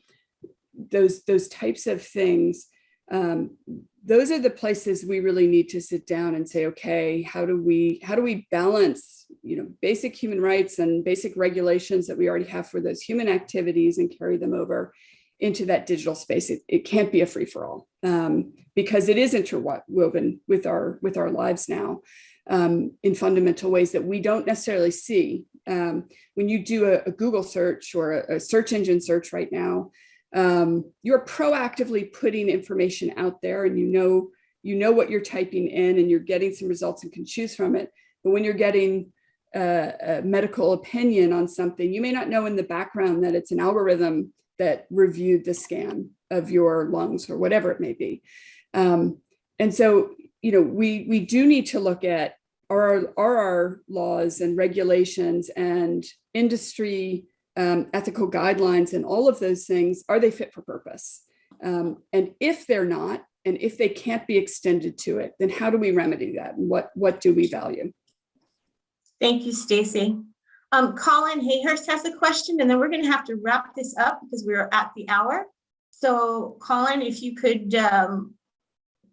those, those types of things, um, those are the places we really need to sit down and say, okay, how do we, how do we balance, you know, basic human rights and basic regulations that we already have for those human activities and carry them over into that digital space. It, it can't be a free for all um, because it is interwoven with our, with our lives now um, in fundamental ways that we don't necessarily see. Um, when you do a, a Google search or a, a search engine search right now, um, you're proactively putting information out there and you know you know what you're typing in and you're getting some results and can choose from it. But when you're getting a, a medical opinion on something, you may not know in the background that it's an algorithm that reviewed the scan of your lungs or whatever it may be. Um, and so, you know, we we do need to look at are, are our laws and regulations and industry um, ethical guidelines and all of those things, are they fit for purpose? Um, and if they're not, and if they can't be extended to it, then how do we remedy that? And what, what do we value? Thank you, Stacy. Um, Colin Hayhurst has a question, and then we're going to have to wrap this up because we're at the hour. So Colin, if you could um,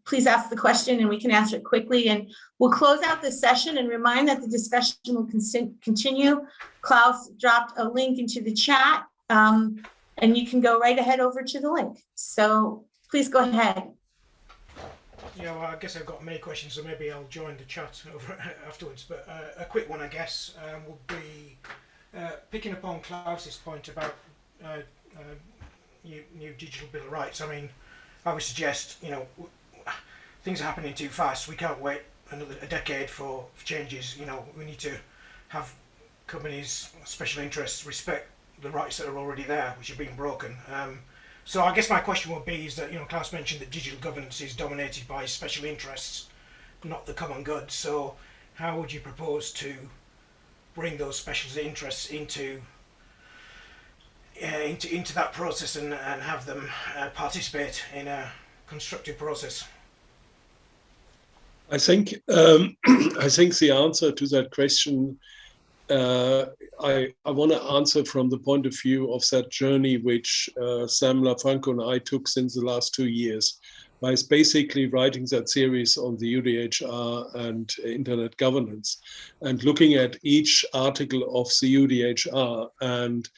please ask the question and we can answer it quickly. And we'll close out this session and remind that the discussion will continue. Klaus dropped a link into the chat um, and you can go right ahead over to the link. So please go ahead. Yeah, well, I guess I've got many questions, so maybe I'll join the chat afterwards. But uh, a quick one, I guess, um, would be uh, picking up on Klaus's point about uh, uh, new, new digital bill of rights. I mean, I would suggest, you know, things are happening too fast. We can't wait another a decade for, for changes. You know, we need to have companies, special interests, respect the rights that are already there, which are being broken. Um, so I guess my question would be is that, you know, Klaus mentioned that digital governance is dominated by special interests, not the common good. So how would you propose to bring those special interests into uh, into into that process and, and have them uh, participate in a constructive process? I think um, I think the answer to that question uh, I, I want to answer from the point of view of that journey which uh, Sam Lanfranco and I took since the last two years by basically writing that series on the UDHR and internet governance and looking at each article of the UDHR. And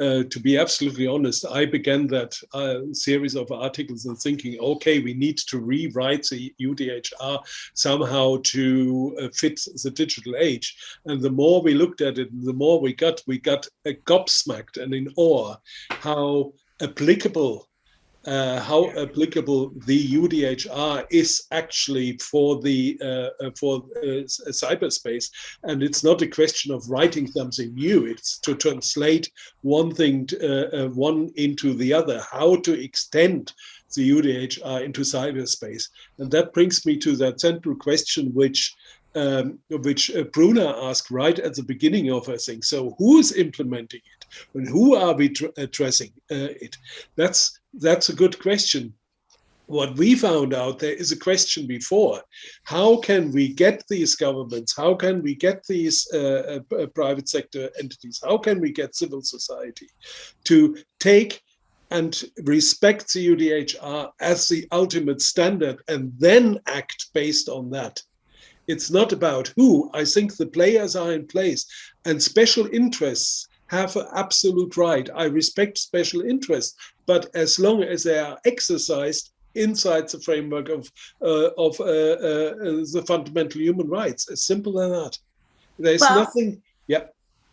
uh, to be absolutely honest, I began that uh, series of articles and thinking, okay, we need to rewrite the UDHR somehow to uh, fit the digital age. And the more we looked at it, the more we got, we got gobsmacked and in awe how applicable uh, how applicable the UDHR is actually for the uh, uh for uh, cyberspace, and it's not a question of writing something new. It's to translate one thing, to, uh, uh, one into the other. How to extend the UDHR into cyberspace, and that brings me to that central question, which um, which uh, Bruna asked right at the beginning of her thing. So who's implementing it and who are we addressing uh, it? That's, that's a good question. What we found out, there is a question before. How can we get these governments? How can we get these uh, uh private sector entities? How can we get civil society to take and respect the UDHR as the ultimate standard and then act based on that? It's not about who. I think the players are in place and special interests have an absolute right. I respect special interests, but as long as they are exercised inside the framework of uh, of uh, uh, the fundamental human rights, as simple as that. There's well, nothing. Yeah.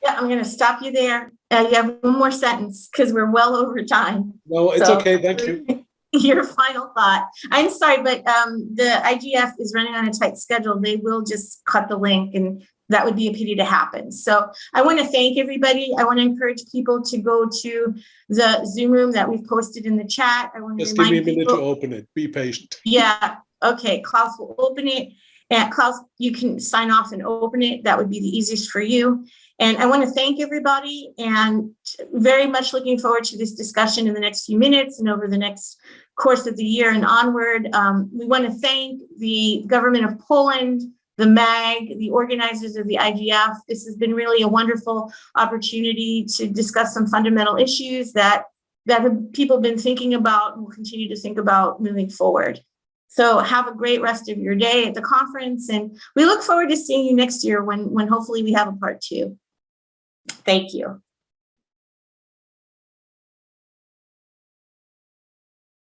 Yeah, I'm going to stop you there. Uh, you have one more sentence because we're well over time. No, it's so, okay. Thank you. your final thought. I'm sorry, but um, the IGF is running on a tight schedule. They will just cut the link and that would be a pity to happen. So I want to thank everybody. I want to encourage people to go to the Zoom room that we've posted in the chat. I want to just give me a minute people, to open it. Be patient. Yeah. Okay. Klaus will open it. And Klaus, you can sign off and open it. That would be the easiest for you. And I want to thank everybody and very much looking forward to this discussion in the next few minutes and over the next course of the year and onward. Um, we want to thank the government of Poland, the MAG, the organizers of the IGF. This has been really a wonderful opportunity to discuss some fundamental issues that, that have people been thinking about and will continue to think about moving forward. So have a great rest of your day at the conference and we look forward to seeing you next year when, when hopefully we have a part two. Thank you.